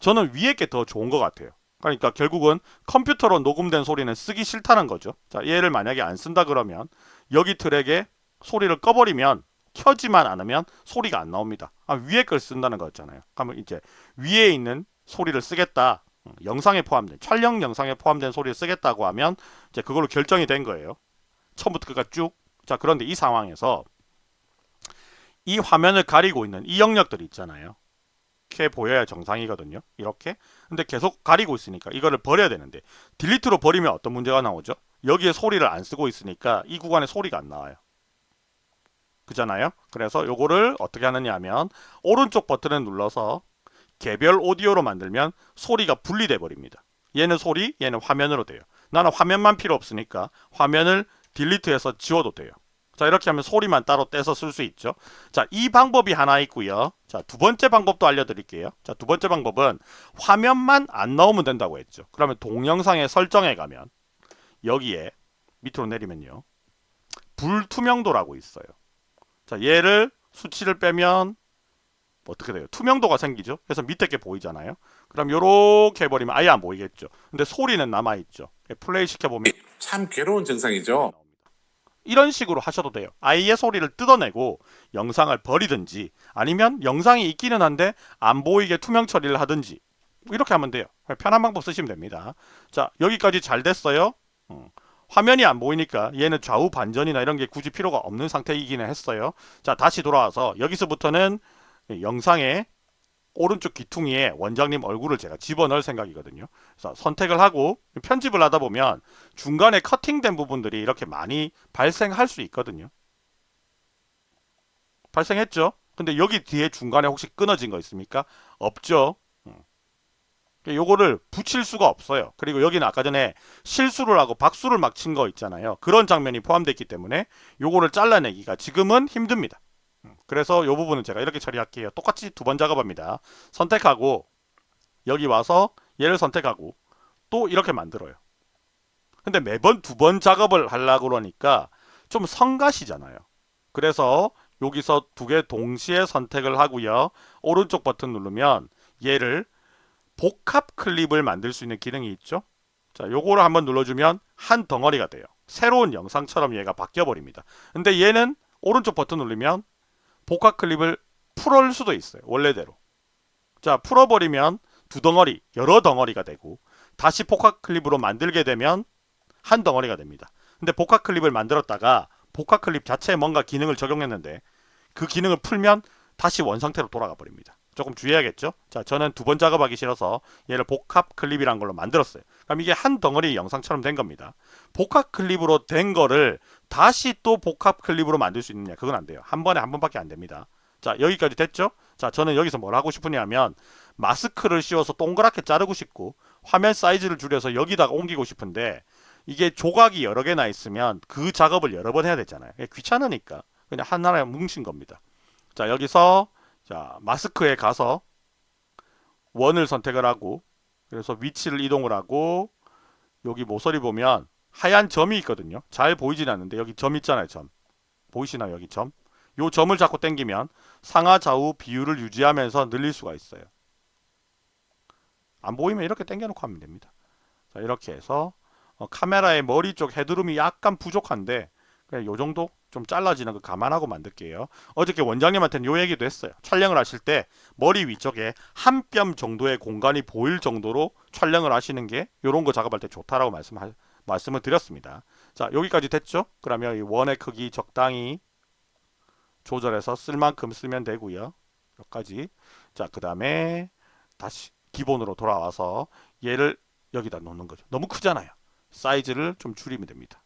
A: 저는 위에 게 더 좋은 것 같아요. 그러니까 결국은 컴퓨터로 녹음된 소리는 쓰기 싫다는 거죠. 자 얘를 만약에 안 쓴다 그러면 여기 트랙에 소리를 꺼버리면 켜지만 않으면 소리가 안 나옵니다. 아, 위에 걸 쓴다는 거였잖아요. 그러면 이제 위에 있는 소리를 쓰겠다. 음, 영상에 포함된 촬영 영상에 포함된 소리를 쓰겠다고 하면 이제 그걸로 결정이 된 거예요. 처음부터 끝까지 쭉. 자 그런데 이 상황에서 이 화면을 가리고 있는 이 영역들이 있잖아요. 이렇게 보여야 정상이거든요. 이렇게. 근데 계속 가리고 있으니까 이거를 버려야 되는데 딜리트로 버리면 어떤 문제가 나오죠? 여기에 소리를 안 쓰고 있으니까 이 구간에 소리가 안 나와요. 그잖아요. 그래서 요거를 어떻게 하느냐 하면 오른쪽 버튼을 눌러서 개별 오디오로 만들면 소리가 분리돼 버립니다. 얘는 소리, 얘는 화면으로 돼요. 나는 화면만 필요 없으니까 화면을 딜리트해서 지워도 돼요. 자 이렇게 하면 소리만 따로 떼서 쓸 수 있죠. 자 이 방법이 하나 있고요. 자 두 번째 방법도 알려드릴게요. 자 두 번째 방법은 화면만 안 나오면 된다고 했죠. 그러면 동영상의 설정에 가면 여기에 밑으로 내리면요. 불투명도라고 있어요. 자 얘를 수치를 빼면 어떻게 돼요? 투명도가 생기죠. 그래서 밑에 게 보이잖아요. 그럼 요렇게 해버리면 아예 안 보이겠죠. 근데 소리는 남아있죠. 플레이 시켜보면
B: 참 괴로운 증상이죠.
A: 이런 식으로 하셔도 돼요. 아이의 소리를 뜯어내고 영상을 버리든지 아니면 영상이 있기는 한데 안 보이게 투명 처리를 하든지 이렇게 하면 돼요. 편한 방법 쓰시면 됩니다. 자 여기까지 잘 됐어요. 음, 화면이 안 보이니까 얘는 좌우 반전이나 이런 게 굳이 필요가 없는 상태이기는 했어요. 자 다시 돌아와서 여기서부터는 영상의 오른쪽 귀퉁이에 원장님 얼굴을 제가 집어넣을 생각이거든요. 그래서 선택을 하고 편집을 하다 보면 중간에 커팅된 부분들이 이렇게 많이 발생할 수 있거든요. 발생했죠? 근데 여기 뒤에 중간에 혹시 끊어진 거 있습니까? 없죠. 음. 요거를 붙일 수가 없어요. 그리고 여기는 아까 전에 실수를 하고 박수를 막 친 거 있잖아요. 그런 장면이 포함되어 있기 때문에 요거를 잘라내기가 지금은 힘듭니다. 음, 그래서 이 부분은 제가 이렇게 처리할게요. 똑같이 두 번 작업합니다. 선택하고 여기 와서 얘를 선택하고 또 이렇게 만들어요. 근데 매번 두 번 작업을 하려고 그러니까 좀 성가시잖아요. 그래서 여기서 두 개 동시에 선택을 하고요. 오른쪽 버튼 누르면 얘를 복합 클립을 만들 수 있는 기능이 있죠. 자, 요거를 한번 눌러주면 한 덩어리가 돼요. 새로운 영상처럼 얘가 바뀌어 버립니다. 근데 얘는 오른쪽 버튼 누르면 복합 클립을 풀을 수도 있어요. 원래대로. 자, 풀어버리면 두 덩어리, 여러 덩어리가 되고 다시 복합 클립으로 만들게 되면 한 덩어리가 됩니다. 근데 복합 클립을 만들었다가 복합 클립 자체에 뭔가 기능을 적용했는데 그 기능을 풀면 다시 원상태로 돌아가 버립니다. 조금 주의해야겠죠? 자, 저는 두 번 작업하기 싫어서 얘를 복합 클립이란 걸로 만들었어요. 그럼 이게 한 덩어리 영상처럼 된 겁니다. 복합 클립으로 된 거를 다시 또 복합 클립으로 만들 수 있느냐? 그건 안 돼요. 한 번에 한 번밖에 안 됩니다. 자, 여기까지 됐죠? 자, 저는 여기서 뭘 하고 싶으냐면 마스크를 씌워서 동그랗게 자르고 싶고 화면 사이즈를 줄여서 여기다가 옮기고 싶은데 이게 조각이 여러 개나 있으면 그 작업을 여러 번 해야 되잖아요. 귀찮으니까 그냥 하나에 뭉친 겁니다. 자, 여기서 자, 마스크에 가서 원을 선택을 하고 그래서 위치를 이동을 하고 여기 모서리 보면 하얀 점이 있거든요. 잘 보이진 않는데 여기 점 있잖아요. 점. 보이시나요? 여기 점. 요 점을 잡고 당기면 상하 좌우 비율을 유지하면서 늘릴 수가 있어요. 안 보이면 이렇게 당겨 놓고 하면 됩니다. 자, 이렇게 해서 어, 카메라의 머리 쪽 헤드룸이 약간 부족한데 그냥 요 정도 좀 잘라지는 거 감안하고 만들게요. 어저께 원장님한테는 요 얘기도 했어요. 촬영을 하실 때 머리 위쪽에 한 뼘 정도의 공간이 보일 정도로 촬영을 하시는 게 요런 거 작업할 때 좋다라고 말씀 말씀을 드렸습니다. 자, 여기까지 됐죠? 그러면 이 원의 크기 적당히 조절해서 쓸 만큼 쓰면 되고요. 여기까지. 자, 그 다음에 다시 기본으로 돌아와서 얘를 여기다 놓는 거죠. 너무 크잖아요. 사이즈를 좀 줄이면 됩니다.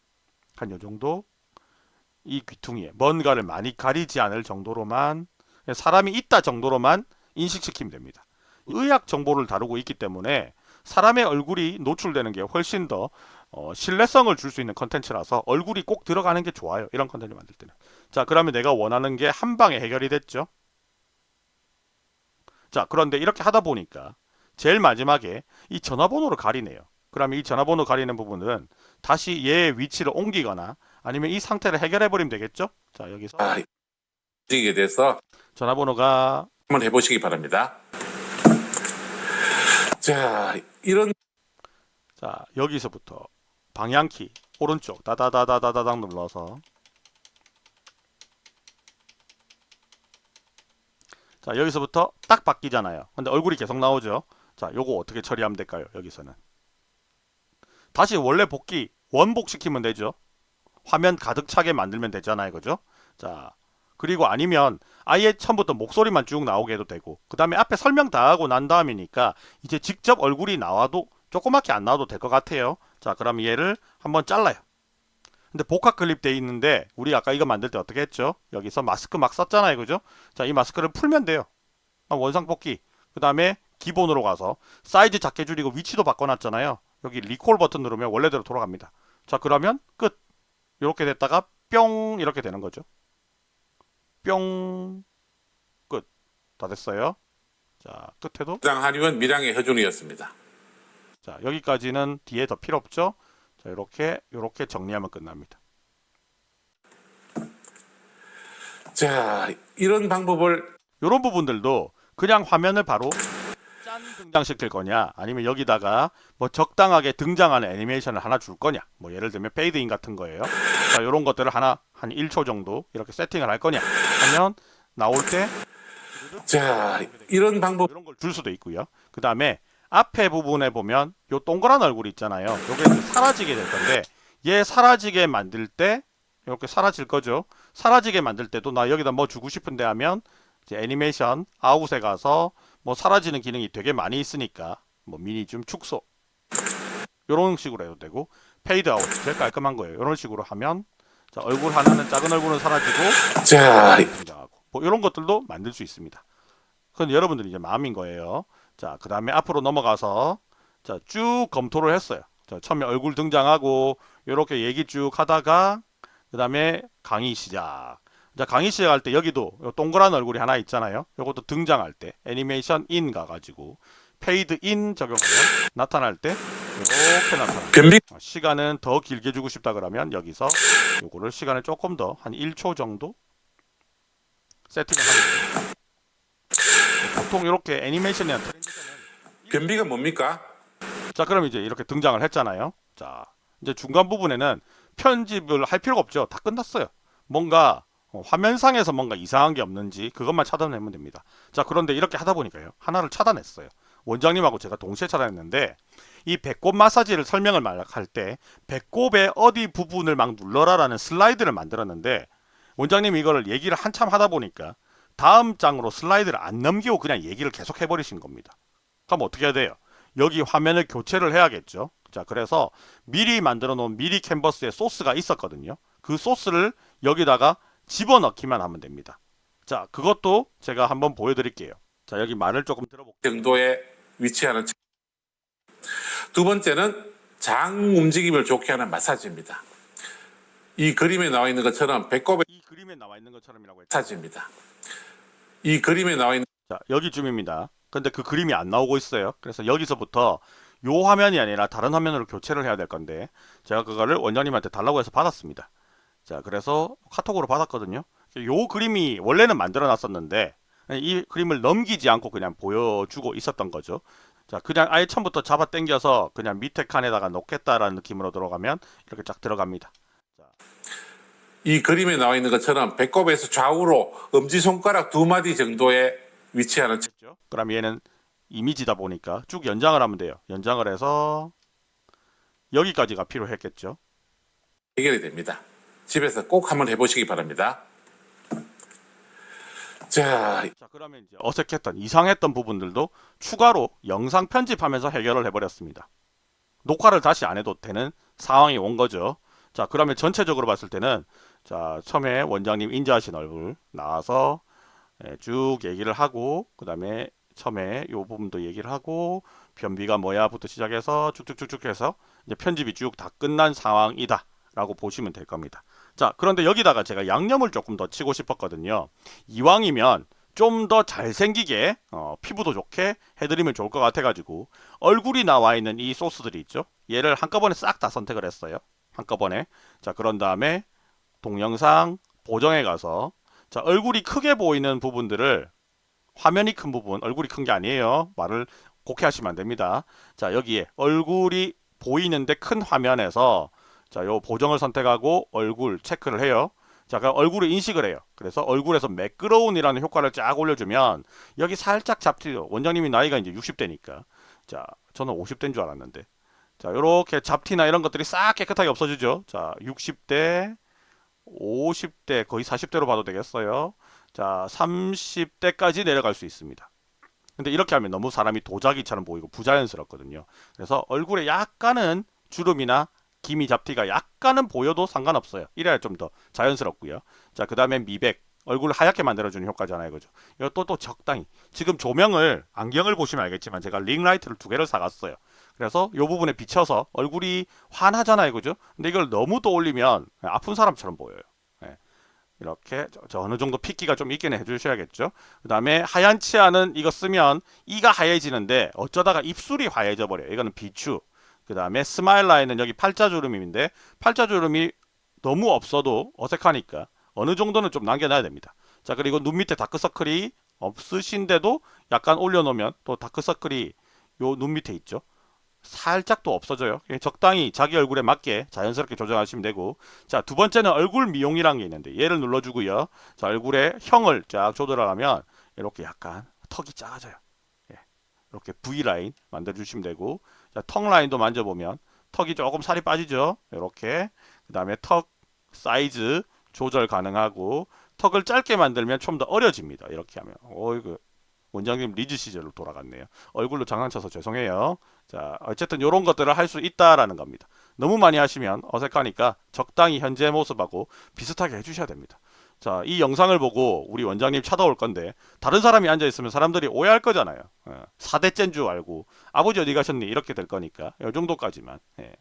A: 한 요 정도 이 귀퉁이에 뭔가를 많이 가리지 않을 정도로만 사람이 있다 정도로만 인식시키면 됩니다. 의학 정보를 다루고 있기 때문에 사람의 얼굴이 노출되는 게 훨씬 더 어, 신뢰성을 줄 수 있는 컨텐츠라서 얼굴이 꼭 들어가는 게 좋아요. 이런 컨텐츠 만들 때는. 자, 그러면 내가 원하는 게 한 방에 해결이 됐죠. 자, 그런데 이렇게 하다 보니까 제일 마지막에 이 전화번호를 가리네요. 그러면 이 전화번호 가리는 부분은 다시 얘의 위치를 옮기거나 아니면 이 상태를 해결해 버리면 되겠죠? 자, 여기서
B: 아, 움직이게 돼서
A: 전화번호가
B: 한번 해보시기 바랍니다. 자, 이런
A: 자, 여기서부터 방향키 오른쪽 다다다다다다닥 눌러서 자, 여기서부터 딱 바뀌잖아요. 근데 얼굴이 계속 나오죠. 자, 요거 어떻게 처리하면 될까요? 여기서는 다시 원래 복귀 원복 시키면 되죠. 화면 가득 차게 만들면 되잖아요. 그죠? 자, 그리고 아니면 아예 처음부터 목소리만 쭉 나오게 해도 되고 그 다음에 앞에 설명 다 하고 난 다음이니까 이제 직접 얼굴이 나와도 조그맣게 안 나와도 될 것 같아요. 자, 그럼 얘를 한번 잘라요. 근데 복합 클립 돼 있는데 우리 아까 이거 만들 때 어떻게 했죠? 여기서 마스크 막 썼잖아요. 그죠? 자, 이 마스크를 풀면 돼요. 아, 원상 복귀. 그 다음에 기본으로 가서 사이즈 작게 줄이고 위치도 바꿔놨잖아요. 여기 리콜 버튼 누르면 원래대로 돌아갑니다. 자, 그러면 끝. 이렇게 됐다가 뿅 이렇게 되는 거죠. 뿅 끝. 다 됐어요. 자, 끝에도
B: 당 한의원 밀양의 허준이었습니다.
A: 자, 여기까지는 뒤에 더 필요 없죠. 자, 이렇게 이렇게 정리하면 끝납니다.
B: 자, 이런 방법을
A: 이런 부분들도 그냥 화면을 바로 짠 등장시킬 거냐? 아니면 여기다가 뭐 적당하게 등장하는 애니메이션을 하나 줄 거냐? 뭐 예를 들면 페이드인 같은 거예요. 자 이런 것들을 하나 한 1초 정도 이렇게 세팅을 할 거냐? 하면 나올 때
B: 자, 이런 방법.
A: 이런 걸 줄 수도 있고요. 그 다음에 앞에 부분에 보면 요 동그란 얼굴 있잖아요. 요게 사라지게 될 건데 얘 사라지게 만들 때 이렇게 사라질 거죠. 사라지게 만들 때도 나 여기다 뭐 주고 싶은데 하면 이제 animation out에 가서 뭐 사라지는 기능이 되게 많이 있으니까 뭐 미니 줌 축소. 이런 식으로 해도 되고 페이드 아웃 제일 깔끔한 거예요. 이런 식으로 하면 자 얼굴 하나는 작은 얼굴은 사라지고
B: 자,
A: 등장하고. 뭐 이런 것들도 만들 수 있습니다. 그건 여러분들이 이제 마음인 거예요. 자그 다음에 앞으로 넘어가서 자 쭉 검토를 했어요. 자 처음에 얼굴 등장하고 이렇게 얘기 쭉 하다가 그 다음에 강의 시작 자 강의 시작할 때 여기도 요 동그란 얼굴이 하나 있잖아요. 요것도 등장할 때 animation in 가가지고 페이드 인 적용하면 나타날 때 이렇게 나타나
B: 변비
A: 시간은 더 길게 주고 싶다 그러면 여기서 요거를 시간을 조금 더 한 1초 정도 세팅을 돼요 보통 이렇게 애니메이션이나
B: 변비가 뭡니까?
A: 자 그럼 이제 이렇게 등장을 했잖아요. 자 이제 중간 부분에는 편집을 할 필요가 없죠. 다 끝났어요. 뭔가 어, 화면상에서 뭔가 이상한 게 없는지 그것만 차단하면 됩니다. 자 그런데 이렇게 하다 보니까요. 하나를 차단했어요. 원장님하고 제가 동시에 차단했는데 이 배꼽 마사지를 설명을 할 때 배꼽의 어디 부분을 막 눌러라 라는 슬라이드를 만들었는데 원장님이 이거를 얘기를 한참 하다 보니까 다음 장으로 슬라이드를 안 넘기고 그냥 얘기를 계속 해버리신 겁니다. 그럼 어떻게 해야 돼요? 여기 화면을 교체를 해야겠죠? 자 그래서 미리 만들어 놓은 미리 캔버스에 소스가 있었거든요. 그 소스를 여기다가 집어넣기만 하면 됩니다. 자 그것도 제가 한번 보여드릴게요. 자 여기 말을 조금 들어볼게요.
B: 정도에 위치하는 차- 두 번째는 장 움직임을 좋게 하는 마사지입니다. 이 그림에 나와 있는 것처럼 배꼽의
A: 이 그림에 나와 있는 것처럼이라고 했죠.
B: 마사지입니다. 이 그림에 나와 있는
A: 자 여기쯤입니다. 근데 그 그림이 안 나오고 있어요. 그래서 여기서부터 요 화면이 아니라 다른 화면으로 교체를 해야 될 건데 제가 그거를 원장님한테 달라고 해서 받았습니다 자 그래서 카톡으로 받았거든요 요 그림이 원래는 만들어 놨었는데 이 그림을 넘기지 않고 그냥 보여주고 있었던 거죠 자 그냥 아예 처음부터 잡아 당겨서 그냥 밑에 칸에다가 놓겠다라는 느낌으로 들어가면 이렇게 쫙 들어갑니다
B: 이 그림에 나와 있는 것처럼 배꼽에서 좌우로 엄지손가락 두 마디 정도에 위치하는 척-
A: 죠 그럼 얘는 이미지다 보니까 쭉 연장을 하면 돼요. 연장을 해서 여기까지가 필요했겠죠.
B: 해결이 됩니다. 집에서 꼭 한번 해보시기 바랍니다. 자,
A: 자 그러면 이제 어색했던 이상했던 부분들도 추가로 영상 편집하면서 해결을 해버렸습니다. 녹화를 다시 안 해도 되는 상황이 온 거죠. 자 그러면 전체적으로 봤을 때는 자 처음에 원장님 인지하신 얼굴 나와서 예, 쭉 얘기를 하고 그 다음에 처음에 요 부분도 얘기를 하고 변비가 뭐야부터 시작해서 쭉쭉쭉쭉 해서 이제 편집이 쭉 다 끝난 상황이다 라고 보시면 될 겁니다. 자 그런데 여기다가 제가 양념을 조금 더 치고 싶었거든요. 이왕이면 좀 더 잘생기게 어, 피부도 좋게 해드리면 좋을 것 같아가지고 얼굴이 나와 있는 이 소스들이 있죠. 얘를 한꺼번에 싹 다 선택을 했어요. 한꺼번에 자 그런 다음에 동영상 보정에 가서 자 얼굴이 크게 보이는 부분들을 화면이 큰 부분 얼굴이 큰 게 아니에요. 말을 곱게 하시면 안 됩니다. 자 여기에 얼굴이 보이는데 큰 화면에서 자, 요 보정을 선택하고 얼굴 체크를 해요. 자, 그럼 얼굴을 인식을 해요. 그래서 얼굴에서 매끄러운이라는 효과를 쫙 올려주면 여기 살짝 잡티도 원장님이 나이가 이제 60대니까 자, 저는 50대인 줄 알았는데 자, 요렇게 잡티나 이런 것들이 싹 깨끗하게 없어지죠. 자, 60대, 50대, 거의 40대로 봐도 되겠어요. 자, 30대까지 내려갈 수 있습니다. 근데 이렇게 하면 너무 사람이 도자기처럼 보이고 부자연스럽거든요. 그래서 얼굴에 약간은 주름이나 기미 잡티가 약간은 보여도 상관없어요. 이래야 좀 더 자연스럽고요. 자, 그 다음에 미백. 얼굴을 하얗게 만들어주는 효과잖아요. 그죠? 이것도 또 적당히. 지금 조명을, 안경을 보시면 알겠지만 제가 링라이트를 두 개를 사갔어요. 그래서 이 부분에 비춰서 얼굴이 환하잖아요. 그죠? 근데 이걸 너무 또 올리면 아픈 사람처럼 보여요. 예. 이렇게 저, 저 어느 정도 핏기가 좀 있긴 해주셔야겠죠. 그 다음에 하얀 치아는 이거 쓰면 이가 하얘지는데 어쩌다가 입술이 하얘져 버려요. 이거는 비추. 그 다음에 smile line은 여기 팔자주름인데 팔자주름이 너무 없어도 어색하니까 어느 정도는 좀 남겨놔야 됩니다. 자 그리고 눈 밑에 다크서클이 없으신데도 약간 올려놓으면 또 다크서클이 요 눈 밑에 있죠. 살짝 또 없어져요. 그냥 적당히 자기 얼굴에 맞게 자연스럽게 조정하시면 되고 자 두 번째는 얼굴 미용이라는 게 있는데 얘를 눌러주고요. 자 얼굴에 형을 쫙 조절하면 이렇게 약간 턱이 작아져요. 예. 이렇게 V line 만들어주시면 되고 자, 턱 line도 만져보면 턱이 조금 살이 빠지죠. 이렇게 그 다음에 턱 사이즈 조절 가능하고 턱을 짧게 만들면 좀 더 어려집니다. 이렇게 하면 어이구 원장님 리즈 시절로 돌아갔네요. 얼굴로 장난쳐서 죄송해요. 자 어쨌든 이런 것들을 할 수 있다라는 겁니다. 너무 많이 하시면 어색하니까 적당히 현재 모습하고 비슷하게 해주셔야 됩니다. 자, 이 영상을 보고 우리 원장님 찾아올 건데 다른 사람이 앉아 있으면 사람들이 오해할 거잖아요. 어, 4대째인 줄 알고 아버지 어디 가셨니? 이렇게 될 거니까 이 정도까지만 예,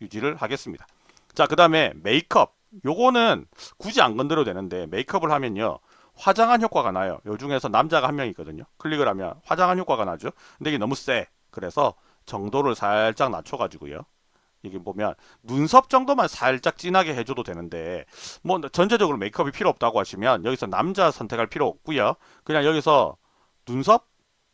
A: 유지를 하겠습니다. 자, 그 다음에 메이크업. 요거는 굳이 안 건드려도 되는데 메이크업을 하면요. 화장한 효과가 나요. 요 중에서 남자가 한 명 있거든요. 클릭을 하면 화장한 효과가 나죠. 근데 이게 너무 세. 그래서 정도를 살짝 낮춰가지고요. 이게 보면 눈썹 정도만 살짝 진하게 해줘도 되는데 뭐 전체적으로 메이크업이 필요 없다고 하시면 여기서 남자 선택할 필요 없고요. 그냥 여기서 눈썹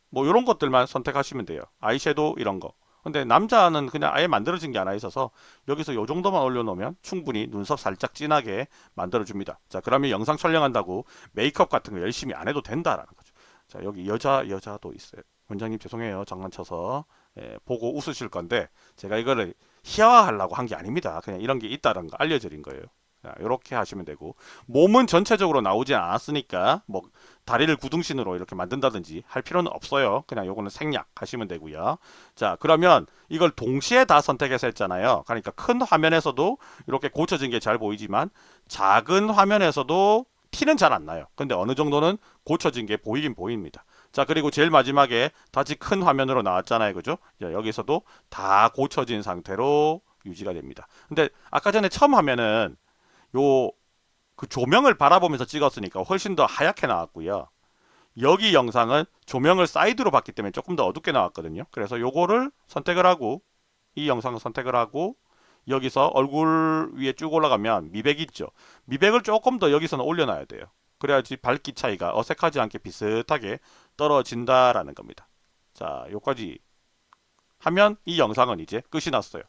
A: 뭐 이런 것들만 선택하시면 돼요. 아이섀도우 이런 거. 근데 남자는 그냥 아예 만들어진 게 하나 있어서 여기서 요 정도만 올려놓으면 충분히 눈썹 살짝 진하게 만들어줍니다. 자 그러면 영상 촬영한다고 메이크업 같은 거 열심히 안 해도 된다라는 거죠. 자 여기 여자 여자도 있어요. 원장님 죄송해요 장난쳐서 예, 보고 웃으실 건데 제가 이거를 희화화하려고 한 게 아닙니다. 그냥 이런 게 있다는 거 알려드린 거예요. 자, 이렇게 하시면 되고 몸은 전체적으로 나오진 않았으니까 뭐 다리를 구둥신으로 이렇게 만든다든지 할 필요는 없어요. 그냥 요거는 생략 하시면 되고요. 자 그러면 이걸 동시에 다 선택해서 했잖아요. 그러니까 큰 화면에서도 이렇게 고쳐진 게 잘 보이지만 작은 화면에서도 티는 잘 안 나요. 근데 어느 정도는 고쳐진 게 보이긴 보입니다. 자 그리고 제일 마지막에 다시 큰 화면으로 나왔잖아요. 그죠? 자, 여기서도 다 고쳐진 상태로 유지가 됩니다. 근데 아까 전에 처음 화면은 요 그 조명을 바라보면서 찍었으니까 훨씬 더 하얗게 나왔고요. 여기 영상은 조명을 사이드로 봤기 때문에 조금 더 어둡게 나왔거든요. 그래서 요거를 선택을 하고 이 영상을 선택을 하고 여기서 얼굴 위에 쭉 올라가면 미백 있죠. 미백을 조금 더 여기서는 올려놔야 돼요. 그래야지 밝기 차이가 어색하지 않게 비슷하게 떨어진다라는 겁니다. 자, 요까지 하면 이 영상은 이제 끝이 났어요.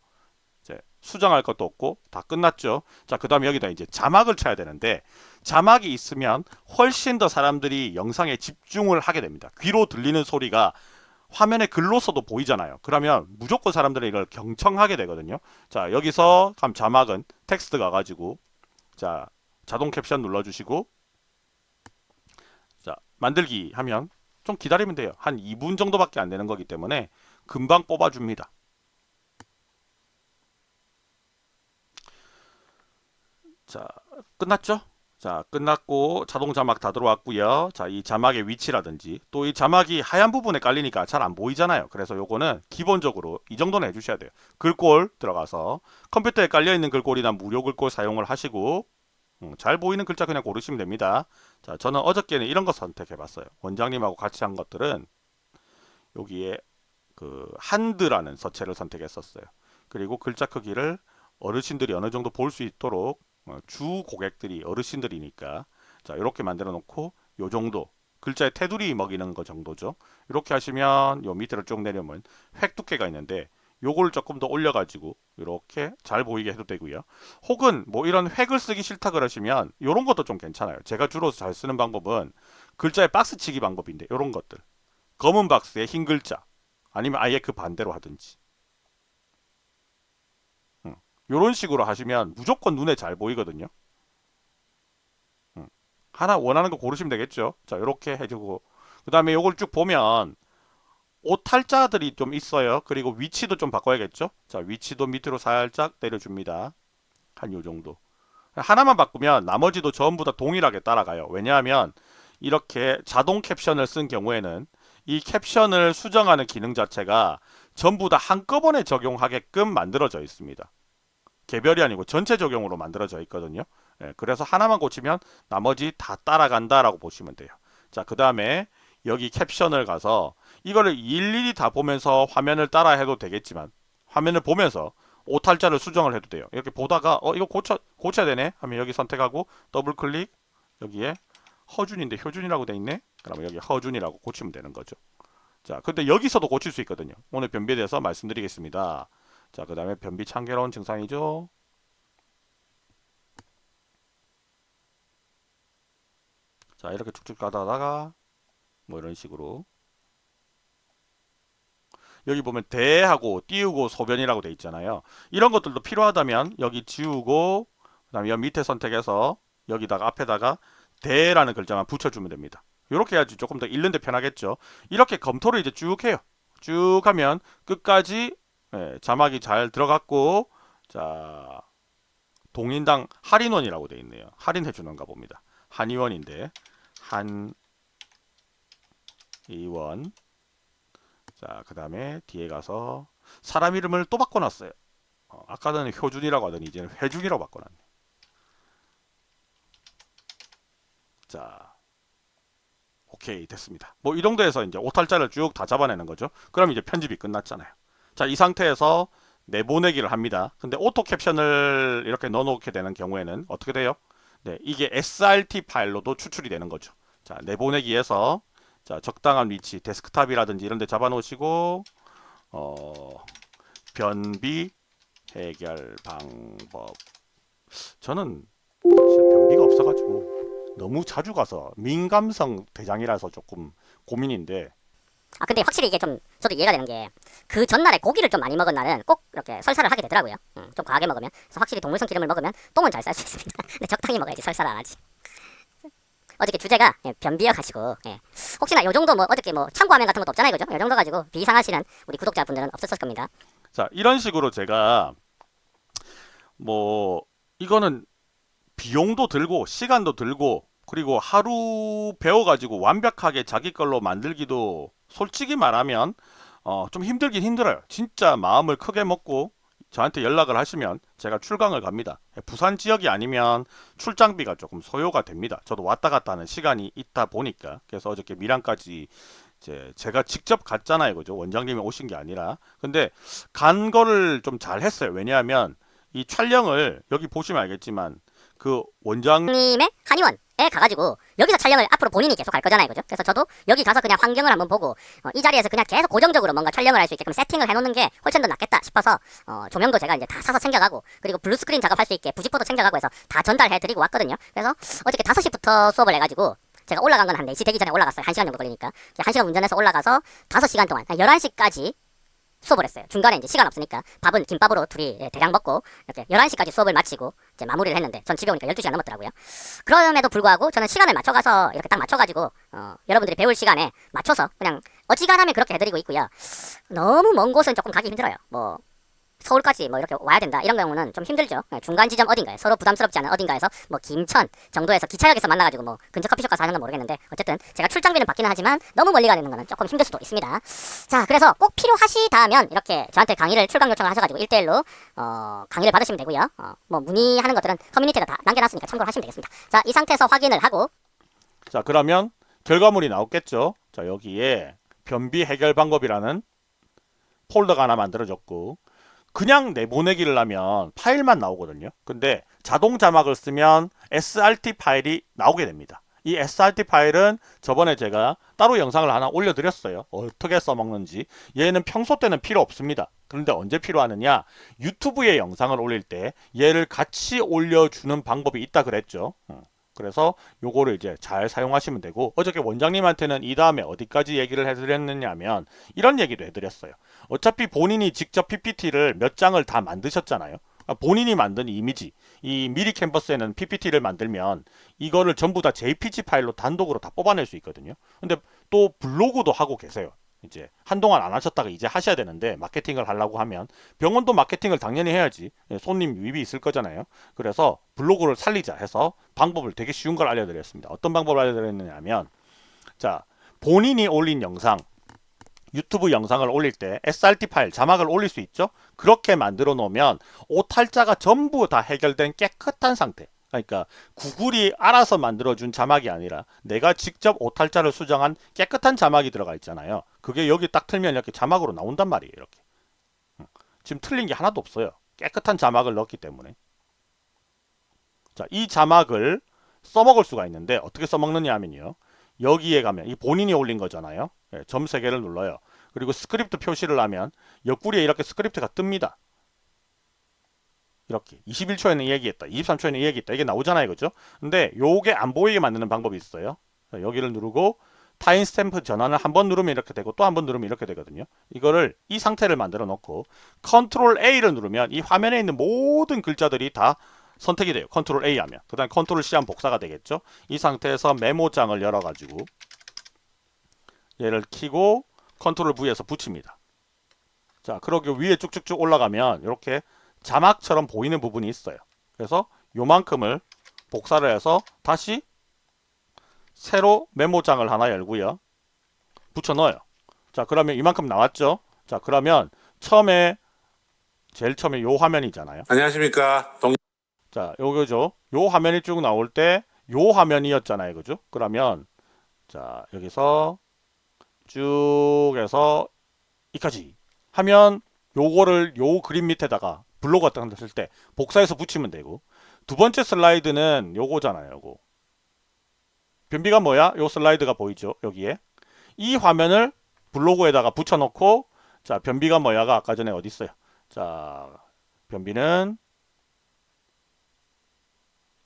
A: 이제 수정할 것도 없고 다 끝났죠. 자, 그 다음에 여기다 이제 자막을 쳐야 되는데 자막이 있으면 훨씬 더 사람들이 영상에 집중을 하게 됩니다. 귀로 들리는 소리가 화면에 글로서도 보이잖아요. 그러면 무조건 사람들은 이걸 경청하게 되거든요. 자, 여기서 감 자막은 텍스트 가가지고 자, 자동 캡션 눌러주시고 자, 만들기 하면 좀 기다리면 돼요. 한 2분 정도밖에 안 되는 거기 때문에 금방 뽑아줍니다. 자, 끝났죠? 자, 끝났고 자동 자막 다 들어왔고요. 자, 이 자막의 위치라든지 또 이 자막이 하얀 부분에 깔리니까 잘 안 보이잖아요. 그래서 요거는 기본적으로 이 정도는 해주셔야 돼요. 글꼴 들어가서 컴퓨터에 깔려 있는 글꼴이나 무료 글꼴 사용을 하시고 음, 잘 보이는 글자 그냥 고르시면 됩니다. 자, 저는 어저께는 이런 거 선택해봤어요. 원장님하고 같이 한 것들은 여기에 그 한드라는 서체를 선택했었어요. 그리고 글자 크기를 어르신들이 어느 정도 볼 수 있도록 어, 주 고객들이 어르신들이니까 자 이렇게 만들어 놓고 요 정도 글자에 테두리 먹이는 거 정도죠. 이렇게 하시면 요 밑으로 쭉 내려오면 획 두께가 있는데 요걸 조금 더 올려가지고 이렇게 잘 보이게 해도 되고요. 혹은 뭐 이런 획을 쓰기 싫다 그러시면 이런 것도 좀 괜찮아요. 제가 주로 잘 쓰는 방법은 글자의 박스 치기 방법인데 이런 것들 검은 박스에 흰 글자 아니면 아예 그 반대로 하든지 이런 식으로 하시면 무조건 눈에 잘 보이거든요. 음. 하나 원하는 거 고르시면 되겠죠. 자 이렇게 해주고 그 다음에 이걸 쭉 보면 오탈자들이 좀 있어요. 그리고 위치도 좀 바꿔야겠죠. 자 위치도 밑으로 살짝 내려줍니다. 한 요 정도. 하나만 바꾸면 나머지도 전부 다 동일하게 따라가요. 왜냐하면 이렇게 자동 캡션을 쓴 경우에는 이 캡션을 수정하는 기능 자체가 전부 다 한꺼번에 적용하게끔 만들어져 있습니다. 개별이 아니고 전체 적용으로 만들어져 있거든요. 예, 그래서 하나만 고치면 나머지 다 따라간다라고 보시면 돼요. 자, 그 다음에 여기 캡션을 가서 이거를 일일이 다 보면서 화면을 따라 해도 되겠지만 화면을 보면서 오탈자를 수정을 해도 돼요. 이렇게 보다가 어 이거 고쳐 고쳐야 되네 하면 여기 선택하고 더블 클릭 여기에 허준인데 효준이라고 돼 있네. 그러면 여기 허준이라고 고치면 되는 거죠. 자, 근데 여기서도 고칠 수 있거든요. 오늘 변비에 대해서 말씀드리겠습니다. 자, 그 다음에 변비 참괴로운 증상이죠. 자, 이렇게 쭉쭉 가다가 뭐 이런 식으로 여기 보면 대하고 띄우고 소변이라고 돼 있잖아요. 이런 것들도 필요하다면 여기 지우고 그다음에 밑에 선택해서 여기다가 앞에다가 대라는 글자만 붙여주면 됩니다. 이렇게 해야지 조금 더 읽는데 편하겠죠. 이렇게 검토를 이제 쭉 해요. 쭉 하면 끝까지 예, 자막이 잘 들어갔고 자 동인당 할인원이라고 돼 있네요. 할인해 주는가 봅니다. 한의원인데 한의원 자, 그 다음에 뒤에 가서 사람 이름을 또 바꿔놨어요. 어, 아까는 효준이라고 하더니 이제는 회준이라고 바꿔놨네. 자, 오케이 됐습니다. 뭐 이 정도에서 이제 오탈자를 쭉 다 잡아내는 거죠. 그럼 이제 편집이 끝났잖아요. 자, 이 상태에서 내보내기를 합니다. 근데 auto caption을 이렇게 넣어놓게 되는 경우에는 어떻게 돼요? 네, 이게 SRT 파일로도 추출이 되는 거죠. 자, 내보내기에서 자, 적당한 위치, 데스크탑이라든지 이런 데 잡아 놓으시고 어, 변비 해결 방법. 저는 변비가 없어 가지고 너무 자주 가서 민감성 대장이라서 조금 고민인데
C: 아 근데 확실히 이게 좀 저도 이해가 되는 게 그 전날에 고기를 좀 많이 먹은 날은 꼭 이렇게 설사를 하게 되더라고요. 음, 좀 과하게 먹으면. 그래서 확실히 동물성 기름을 먹으면 똥은 잘 쌀 수 있습니다. 근데 적당히 먹어야지 설사를 안 하지. 어저께 주제가 예, 변비여 가지고 예. 혹시나 요 정도 뭐 어저께 뭐 참고화면 같은 것도 없잖아요, 그죠? 요 정도 가지고 비상하시는 우리 구독자분들은 없었을 겁니다.
A: 자, 이런 식으로 제가 뭐 이거는 비용도 들고 시간도 들고 그리고 하루 배워가지고 완벽하게 자기 걸로 만들기도 솔직히 말하면 어, 좀 힘들긴 힘들어요. 진짜 마음을 크게 먹고 저한테 연락을 하시면 제가 출강을 갑니다. 부산 지역이 아니면 출장비가 조금 소요가 됩니다. 저도 왔다 갔다 하는 시간이 있다 보니까 그래서 어저께 밀양까지 제가 직접 갔잖아요. 그죠? 원장님이 오신 게 아니라. 근데 간 거를 좀 잘 했어요. 왜냐하면 이 촬영을 여기 보시면 알겠지만 그 원장
C: 님의 한의원 에 가가지고 여기서 촬영을 앞으로 본인이 계속 할 거잖아요, 그죠? 그래서 저도 여기 가서 그냥 환경을 한번 보고 어, 이 자리에서 그냥 계속 고정적으로 뭔가 촬영을 할 수 있게끔 세팅을 해놓는 게 훨씬 더 낫겠다 싶어서 어, 조명도 제가 이제 다 사서 챙겨가고 그리고 blue screen 작업할 수 있게 부직포도 챙겨가고 해서 다 전달해드리고 왔거든요. 그래서 어저께 5시부터 수업을 해가지고 제가 올라간 건 한 4시 되기 전에 올라갔어요. 1시간 정도 걸리니까. 1시간 운전해서 올라가서 5시간 동안 11시까지 수업을 했어요. 중간에 이제 시간 없으니까 밥은 김밥으로 둘이 예, 대량 먹고 이렇게 11시까지 수업을 마치고 이제 마무리를 했는데 전 집에 오니까 12시간 넘었더라고요. 그럼에도 불구하고 저는 시간을 맞춰가서 이렇게 딱 맞춰가지고 어, 여러분들이 배울 시간에 맞춰서 그냥 어지간하면 그렇게 해드리고 있고요. 너무 먼 곳은 조금 가기 힘들어요. 뭐 서울까지 뭐 이렇게 와야 된다 이런 경우는 좀 힘들죠. 예, 중간 지점 어딘가에 서로 부담스럽지 않은 어딘가에서 뭐 김천 정도에서 기차역에서 만나가지고 뭐 근처 커피숍 가서 하는 건 모르겠는데 어쨌든 제가 출장비는 받기는 하지만 너무 멀리 가는 거는 조금 힘들 수도 있습니다. 자 그래서 꼭 필요하시다면 이렇게 저한테 강의를 출강 요청을 하셔가지고 1대1로 어, 강의를 받으시면 되고요. 어, 뭐 문의하는 것들은 커뮤니티에다 다 남겨놨으니까 참고를 하시면 되겠습니다. 자 이 상태에서 확인을 하고
A: 자 그러면 결과물이 나오겠죠. 자 여기에 변비 해결 방법이라는 폴더가 하나 만들어졌고 그냥 내보내기를 하면 파일만 나오거든요. 근데 자동 자막을 쓰면 SRT 파일이 나오게 됩니다. 이 SRT 파일은 저번에 제가 따로 영상을 하나 올려드렸어요. 어떻게 써먹는지. 얘는 평소 때는 필요 없습니다. 그런데 언제 필요하느냐? 유튜브에 영상을 올릴 때 얘를 같이 올려주는 방법이 있다 그랬죠. 어. 그래서 요거를 이제 잘 사용하시면 되고 어저께 원장님한테는 이 다음에 어디까지 얘기를 해드렸느냐면 이런 얘기도 해드렸어요. 어차피 본인이 직접 PPT를 몇 장을 다 만드셨잖아요. 아, 본인이 만든 이미지, 이 미리 캔버스에는 PPT를 만들면 이거를 전부 다 JPG 파일로 단독으로 다 뽑아낼 수 있거든요. 근데 또 블로그도 하고 계세요. 이제 한동안 안 하셨다가 이제 하셔야 되는데 마케팅을 하려고 하면 병원도 마케팅을 당연히 해야지 예, 손님 유입이 있을 거잖아요. 그래서 블로그를 살리자 해서 방법을 되게 쉬운 걸 알려드렸습니다. 어떤 방법을 알려드렸느냐면 자 본인이 올린 영상 유튜브 영상을 올릴 때 SRT 파일 자막을 올릴 수 있죠. 그렇게 만들어 놓으면 오탈자가 전부 다 해결된 깨끗한 상태. 그러니까 구글이 알아서 만들어준 자막이 아니라 내가 직접 오탈자를 수정한 깨끗한 자막이 들어가 있잖아요. 그게 여기 딱 틀면 이렇게 자막으로 나온단 말이에요. 이렇게. 음. 지금 틀린 게 하나도 없어요. 깨끗한 자막을 넣었기 때문에. 자, 이 자막을 써먹을 수가 있는데 어떻게 써먹느냐 하면요. 여기에 가면 이 본인이 올린 거잖아요. 예, 점 3개를 눌러요. 그리고 스크립트 표시를 하면 옆구리에 이렇게 스크립트가 뜹니다. 이렇게 21초에는 이 얘기했다. 23초에는 이 얘기했다. 이게 나오잖아요. 그죠? 근데 요게 안 보이게 만드는 방법이 있어요. 자, 여기를 누르고 timestamp 전환을 한 번 누르면 이렇게 되고 또 한 번 누르면 이렇게 되거든요. 이거를 이 상태를 만들어 놓고 컨트롤 A를 누르면 이 화면에 있는 모든 글자들이 다 선택이 돼요. 컨트롤 A 하면. 그 다음에 컨트롤 C 하면 복사가 되겠죠. 이 상태에서 메모장을 열어 가지고 얘를 키고 컨트롤 V에서 붙입니다. 자, 그러게 위에 쭉쭉쭉 올라가면 이렇게 자막처럼 보이는 부분이 있어요. 그래서 요만큼을 복사를 해서 다시 새로 메모장을 하나 열고요. 붙여 넣어요. 자, 그러면 이만큼 나왔죠? 자, 그러면 처음에 제일 처음에 요 화면이잖아요.
B: 안녕하십니까. 동
A: 자, 요거죠. 요 화면이 쭉 나올 때 요 화면이었잖아요. 그죠? 그러면 자, 여기서 쭉 해서 이까지 하면 요거를 요 그림 밑에다가 블로그 같은 거쓸때 복사해서 붙이면 되고 두 번째 슬라이드는 요거잖아요. 요거. 변비가 뭐야? 요 슬라이드가 보이죠? 여기에. 이 화면을 블로그에다가 붙여놓고 자, 변비가 뭐야가 아까 전에 어디 있어요? 자, 변비는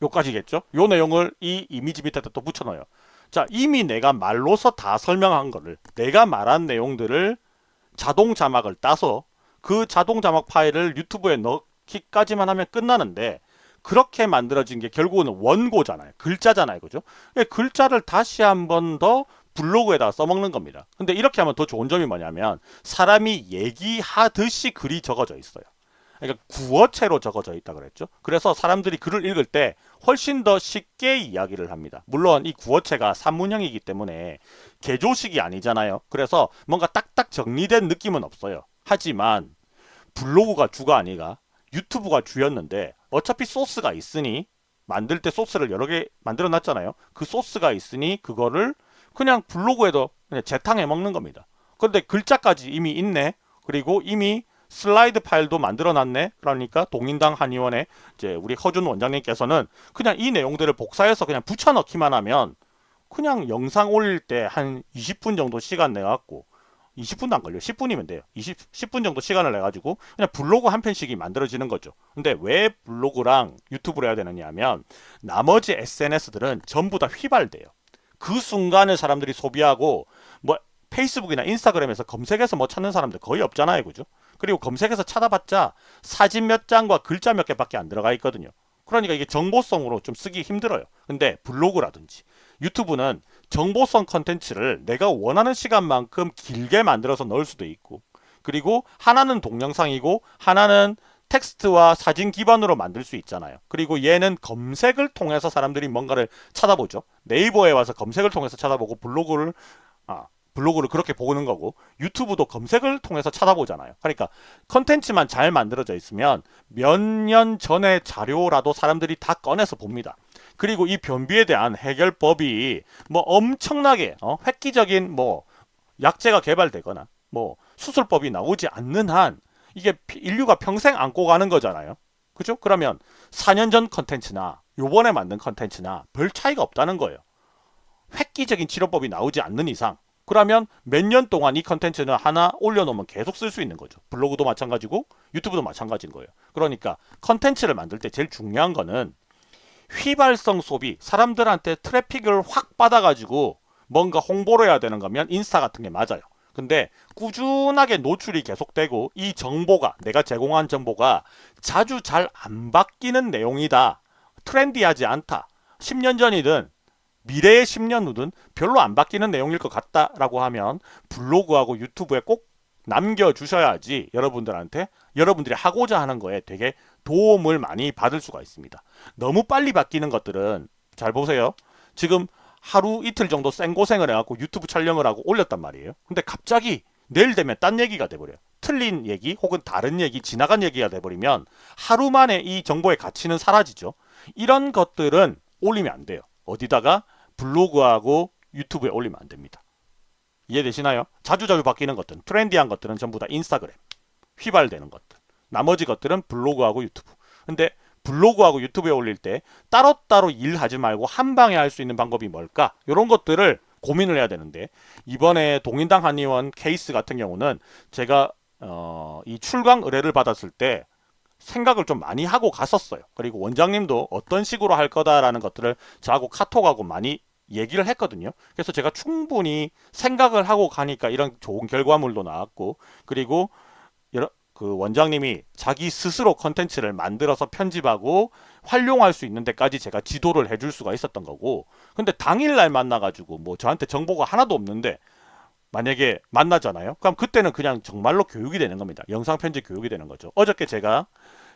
A: 요까지겠죠? 요 내용을 이 이미지 밑에다 또 붙여넣어요. 자, 이미 내가 말로서 다 설명한 거를 내가 말한 내용들을 자동 자막을 따서 그 자동 자막 파일을 유튜브에 넣기까지만 하면 끝나는데 그렇게 만들어진 게 결국은 원고잖아요. 글자잖아요. 그죠? 글자를 다시 한 번 더 블로그에다 써먹는 겁니다. 근데 이렇게 하면 더 좋은 점이 뭐냐면 사람이 얘기하듯이 글이 적어져 있어요. 그러니까 구어체로 적어져 있다 그랬죠. 그래서 사람들이 글을 읽을 때 훨씬 더 쉽게 이야기를 합니다. 물론 이 구어체가 산문형이기 때문에 개조식이 아니잖아요. 그래서 뭔가 딱딱 정리된 느낌은 없어요. 하지만 블로그가 주가 아니가 유튜브가 주였는데 어차피 소스가 있으니 만들 때 소스를 여러 개 만들어 놨잖아요. 그 소스가 있으니 그거를 그냥 블로그에도 그냥 재탕해 먹는 겁니다. 그런데 글자까지 이미 있네. 그리고 이미 슬라이드 파일도 만들어 놨네. 그러니까 동인당 한의원에 이제 우리 허준 원장님께서는 그냥 이 내용들을 복사해서 그냥 붙여 넣기만 하면 그냥 영상 올릴 때 한 20분 정도 시간 내 갖고 20분도 안 걸려. 10분이면 돼요. 20, 10분 정도 시간을 내 가지고 그냥 블로그 한 편씩이 만들어지는 거죠. 근데 왜 블로그랑 유튜브를 해야 되느냐 하면 나머지 SNS들은 전부 다 휘발돼요. 그 순간을 사람들이 소비하고 뭐 페이스북이나 인스타그램에서 검색해서 뭐 찾는 사람들 거의 없잖아요. 그죠? 그리고 검색해서 찾아봤자 사진 몇 장과 글자 몇 개밖에 안 들어가 있거든요. 그러니까 이게 정보성으로 좀 쓰기 힘들어요. 근데 블로그라든지 유튜브는 정보성 컨텐츠를 내가 원하는 시간만큼 길게 만들어서 넣을 수도 있고 그리고 하나는 동영상이고 하나는 텍스트와 사진 기반으로 만들 수 있잖아요. 그리고 얘는 검색을 통해서 사람들이 뭔가를 찾아보죠. 네이버에 와서 검색을 통해서 찾아보고 블로그를 아, 블로그를 그렇게 보는 거고 유튜브도 검색을 통해서 찾아보잖아요. 그러니까 컨텐츠만 잘 만들어져 있으면 몇 년 전의 자료라도 사람들이 다 꺼내서 봅니다. 그리고 이 변비에 대한 해결법이 뭐 엄청나게 어? 획기적인 뭐 약제가 개발되거나 뭐 수술법이 나오지 않는 한 이게 피- 인류가 평생 안고 가는 거잖아요. 그죠? 그러면 4년 전 컨텐츠나 요번에 만든 컨텐츠나 별 차이가 없다는 거예요. 획기적인 치료법이 나오지 않는 이상 그러면 몇 년 동안 이 컨텐츠는 하나 올려놓으면 계속 쓸 수 있는 거죠. 블로그도 마찬가지고 유튜브도 마찬가지인 거예요. 그러니까 컨텐츠를 만들 때 제일 중요한 거는 휘발성 소비, 사람들한테 트래픽을 확 받아가지고 뭔가 홍보를 해야 되는 거면 인스타 같은 게 맞아요. 근데 꾸준하게 노출이 계속되고 이 정보가 내가 제공한 정보가 자주 잘 안 바뀌는 내용이다. 트렌디하지 않다. 10년 전이든 미래의 10년 후든 별로 안 바뀌는 내용일 것 같다라고 하면 블로그하고 유튜브에 꼭 남겨주셔야지 여러분들한테 여러분들이 하고자 하는 거에 되게 도움을 많이 받을 수가 있습니다. 너무 빨리 바뀌는 것들은 잘 보세요. 지금 하루 이틀 정도 생고생을 해갖고 유튜브 촬영을 하고 올렸단 말이에요. 근데 갑자기 내일 되면 딴 얘기가 돼버려요. 틀린 얘기 혹은 다른 얘기, 지나간 얘기가 돼버리면 하루 만에 이 정보의 가치는 사라지죠. 이런 것들은 올리면 안 돼요. 어디다가 블로그하고 유튜브에 올리면 안 됩니다. 이해되시나요? 자주자주 바뀌는 것들은 트렌디한 것들은 전부 다 인스타그램 휘발되는 것들 나머지 것들은 블로그하고 유튜브 근데 블로그하고 유튜브에 올릴 때 따로따로 일하지 말고 한 방에 할 수 있는 방법이 뭘까 이런 것들을 고민을 해야 되는데 이번에 동인당 한의원 케이스 같은 경우는 제가 어, 이 출강 의뢰를 받았을 때 생각을 좀 많이 하고 갔었어요. 그리고 원장님도 어떤 식으로 할 거다라는 것들을 저하고 카톡하고 많이 얘기를 했거든요. 그래서 제가 충분히 생각을 하고 가니까 이런 좋은 결과물도 나왔고 그리고 여러 그 원장님이 자기 스스로 컨텐츠를 만들어서 편집하고 활용할 수 있는 데까지 제가 지도를 해줄 수가 있었던 거고 근데 당일날 만나가지고 뭐 저한테 정보가 하나도 없는데 만약에 만나잖아요. 그럼 그때는 그냥 정말로 교육이 되는 겁니다. 영상 편집 교육이 되는 거죠. 어저께 제가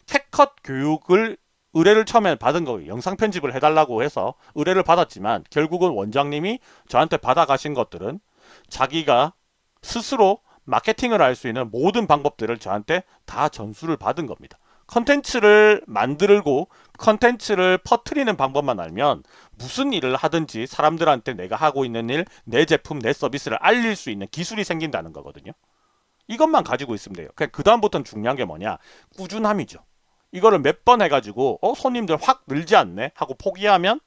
A: CapCut 교육을 의뢰를 처음에 받은 거예요. 영상 편집을 해달라고 해서 의뢰를 받았지만 결국은 원장님이 저한테 받아가신 것들은 자기가 스스로 마케팅을 할 수 있는 모든 방법들을 저한테 다 전수를 받은 겁니다. 컨텐츠를 만들고 컨텐츠를 퍼트리는 방법만 알면 무슨 일을 하든지 사람들한테 내가 하고 있는 일, 내 제품, 내 서비스를 알릴 수 있는 기술이 생긴다는 거거든요. 이것만 가지고 있으면 돼요. 그냥 그 다음부터는 중요한 게 뭐냐? 꾸준함이죠. 이거를 몇 번 해가지고 어 손님들 확 늘지 않네 하고 포기하면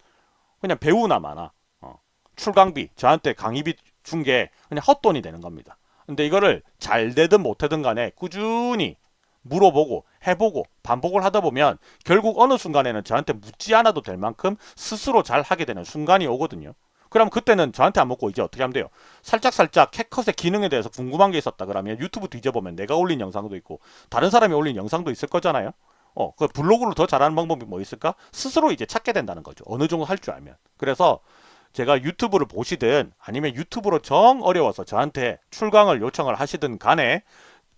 A: 그냥 배우나 마나 어, 출강비 저한테 강의비 준 게 그냥 헛돈이 되는 겁니다. 근데 이거를 잘 되든 못되든 간에 꾸준히 물어보고 해보고 반복을 하다 보면 결국 어느 순간에는 저한테 묻지 않아도 될 만큼 스스로 잘 하게 되는 순간이 오거든요. 그럼 그때는 저한테 안 묻고 이제 어떻게 하면 돼요? 살짝살짝 캣컷의 기능에 대해서 궁금한 게 있었다 그러면 유튜브 뒤져보면 내가 올린 영상도 있고 다른 사람이 올린 영상도 있을 거잖아요. 어, 그 블로그를 더 잘하는 방법이 뭐 있을까? 스스로 이제 찾게 된다는 거죠. 어느 정도 할 줄 알면. 그래서 제가 유튜브를 보시든 아니면 유튜브로 정 어려워서 저한테 출강을 요청을 하시든 간에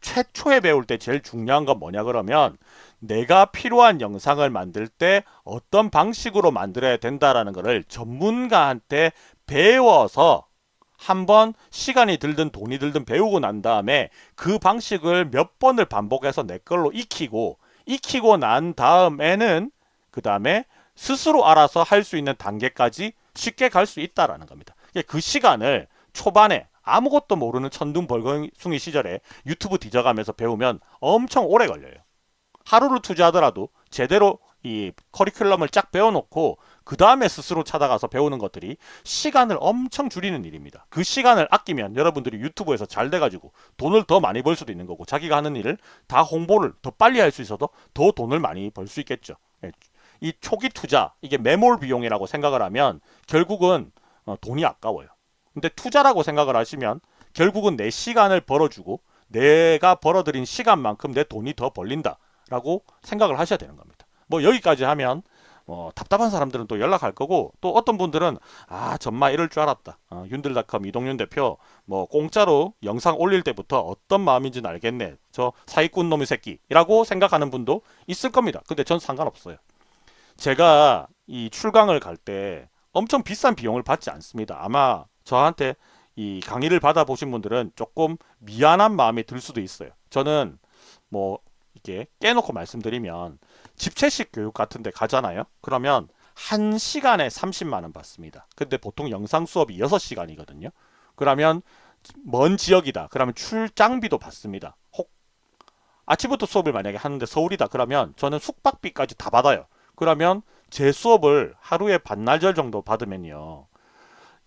A: 최초에 배울 때 제일 중요한 건 뭐냐 그러면 내가 필요한 영상을 만들 때 어떤 방식으로 만들어야 된다라는 것을 전문가한테 배워서 한번 시간이 들든 돈이 들든 배우고 난 다음에 그 방식을 몇 번을 반복해서 내 걸로 익히고 익히고 난 다음에는 그 다음에 스스로 알아서 할 수 있는 단계까지 쉽게 갈 수 있다라는 겁니다. 그 시간을 초반에 아무것도 모르는 천둥벌거숭이 시절에 유튜브 뒤져가면서 배우면 엄청 오래 걸려요. 하루를 투자하더라도 제대로 이 커리큘럼을 쫙 배워놓고 그 다음에 스스로 찾아가서 배우는 것들이 시간을 엄청 줄이는 일입니다. 그 시간을 아끼면 여러분들이 유튜브에서 잘 돼가지고 돈을 더 많이 벌 수도 있는 거고 자기가 하는 일을 다 홍보를 더 빨리 할 수 있어도 더 돈을 많이 벌 수 있겠죠. 예, 이 초기 투자 이게 매몰 비용이라고 생각을 하면 결국은 어, 돈이 아까워요. 근데 투자라고 생각을 하시면 결국은 내 시간을 벌어주고 내가 벌어들인 시간만큼 내 돈이 더 벌린다라고 생각을 하셔야 되는 겁니다. 뭐 여기까지 하면 어, 답답한 사람들은 또 연락할 거고 또 어떤 분들은 아 정말 이럴 줄 알았다. 어, 윤들닷컴 이동윤 대표 뭐 공짜로 영상 올릴 때부터 어떤 마음인지는 알겠네. 저 사기꾼 놈의 새끼라고 생각하는 분도 있을 겁니다. 근데 전 상관없어요. 제가 이 출강을 갈 때 엄청 비싼 비용을 받지 않습니다. 아마 저한테 이 강의를 받아보신 분들은 조금 미안한 마음이 들 수도 있어요. 저는 뭐 이렇게 깨놓고 말씀드리면 집체식 교육 같은 데 가잖아요. 그러면 한 시간에 30만 원 받습니다. 근데 보통 영상 수업이 6시간이거든요. 그러면 먼 지역이다. 그러면 출장비도 받습니다. 혹 아침부터 수업을 만약에 하는데 서울이다. 그러면 저는 숙박비까지 다 받아요. 그러면 제 수업을 하루에 반나절 정도 받으면요.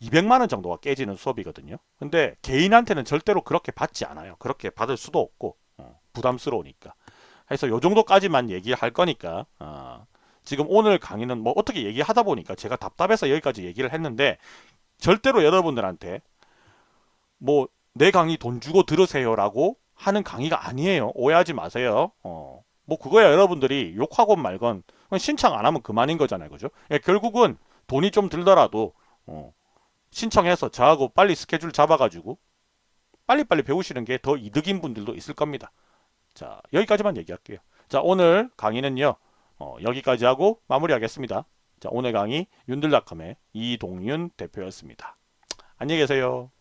A: 200만 원 정도가 깨지는 수업이거든요. 근데 개인한테는 절대로 그렇게 받지 않아요. 그렇게 받을 수도 없고 어, 부담스러우니까. 해서 요 정도까지만 얘기할 거니까 어, 지금 오늘 강의는 뭐 어떻게 얘기하다 보니까 제가 답답해서 여기까지 얘기를 했는데 절대로 여러분들한테 뭐 내 강의 돈 주고 들으세요 라고 하는 강의가 아니에요. 오해하지 마세요. 어, 뭐 그거야 여러분들이 욕하건 말건 신청 안 하면 그만인 거잖아요. 그죠? 예, 결국은 돈이 좀 들더라도 어, 신청해서 저하고 빨리 스케줄 잡아가지고 빨리빨리 배우시는 게 더 이득인 분들도 있을 겁니다. 자 여기까지만 얘기할게요. 자 오늘 강의는요 어, 여기까지 하고 마무리하겠습니다. 자 오늘 강의 윤들닷컴의 이동윤 대표였습니다. 안녕히 계세요.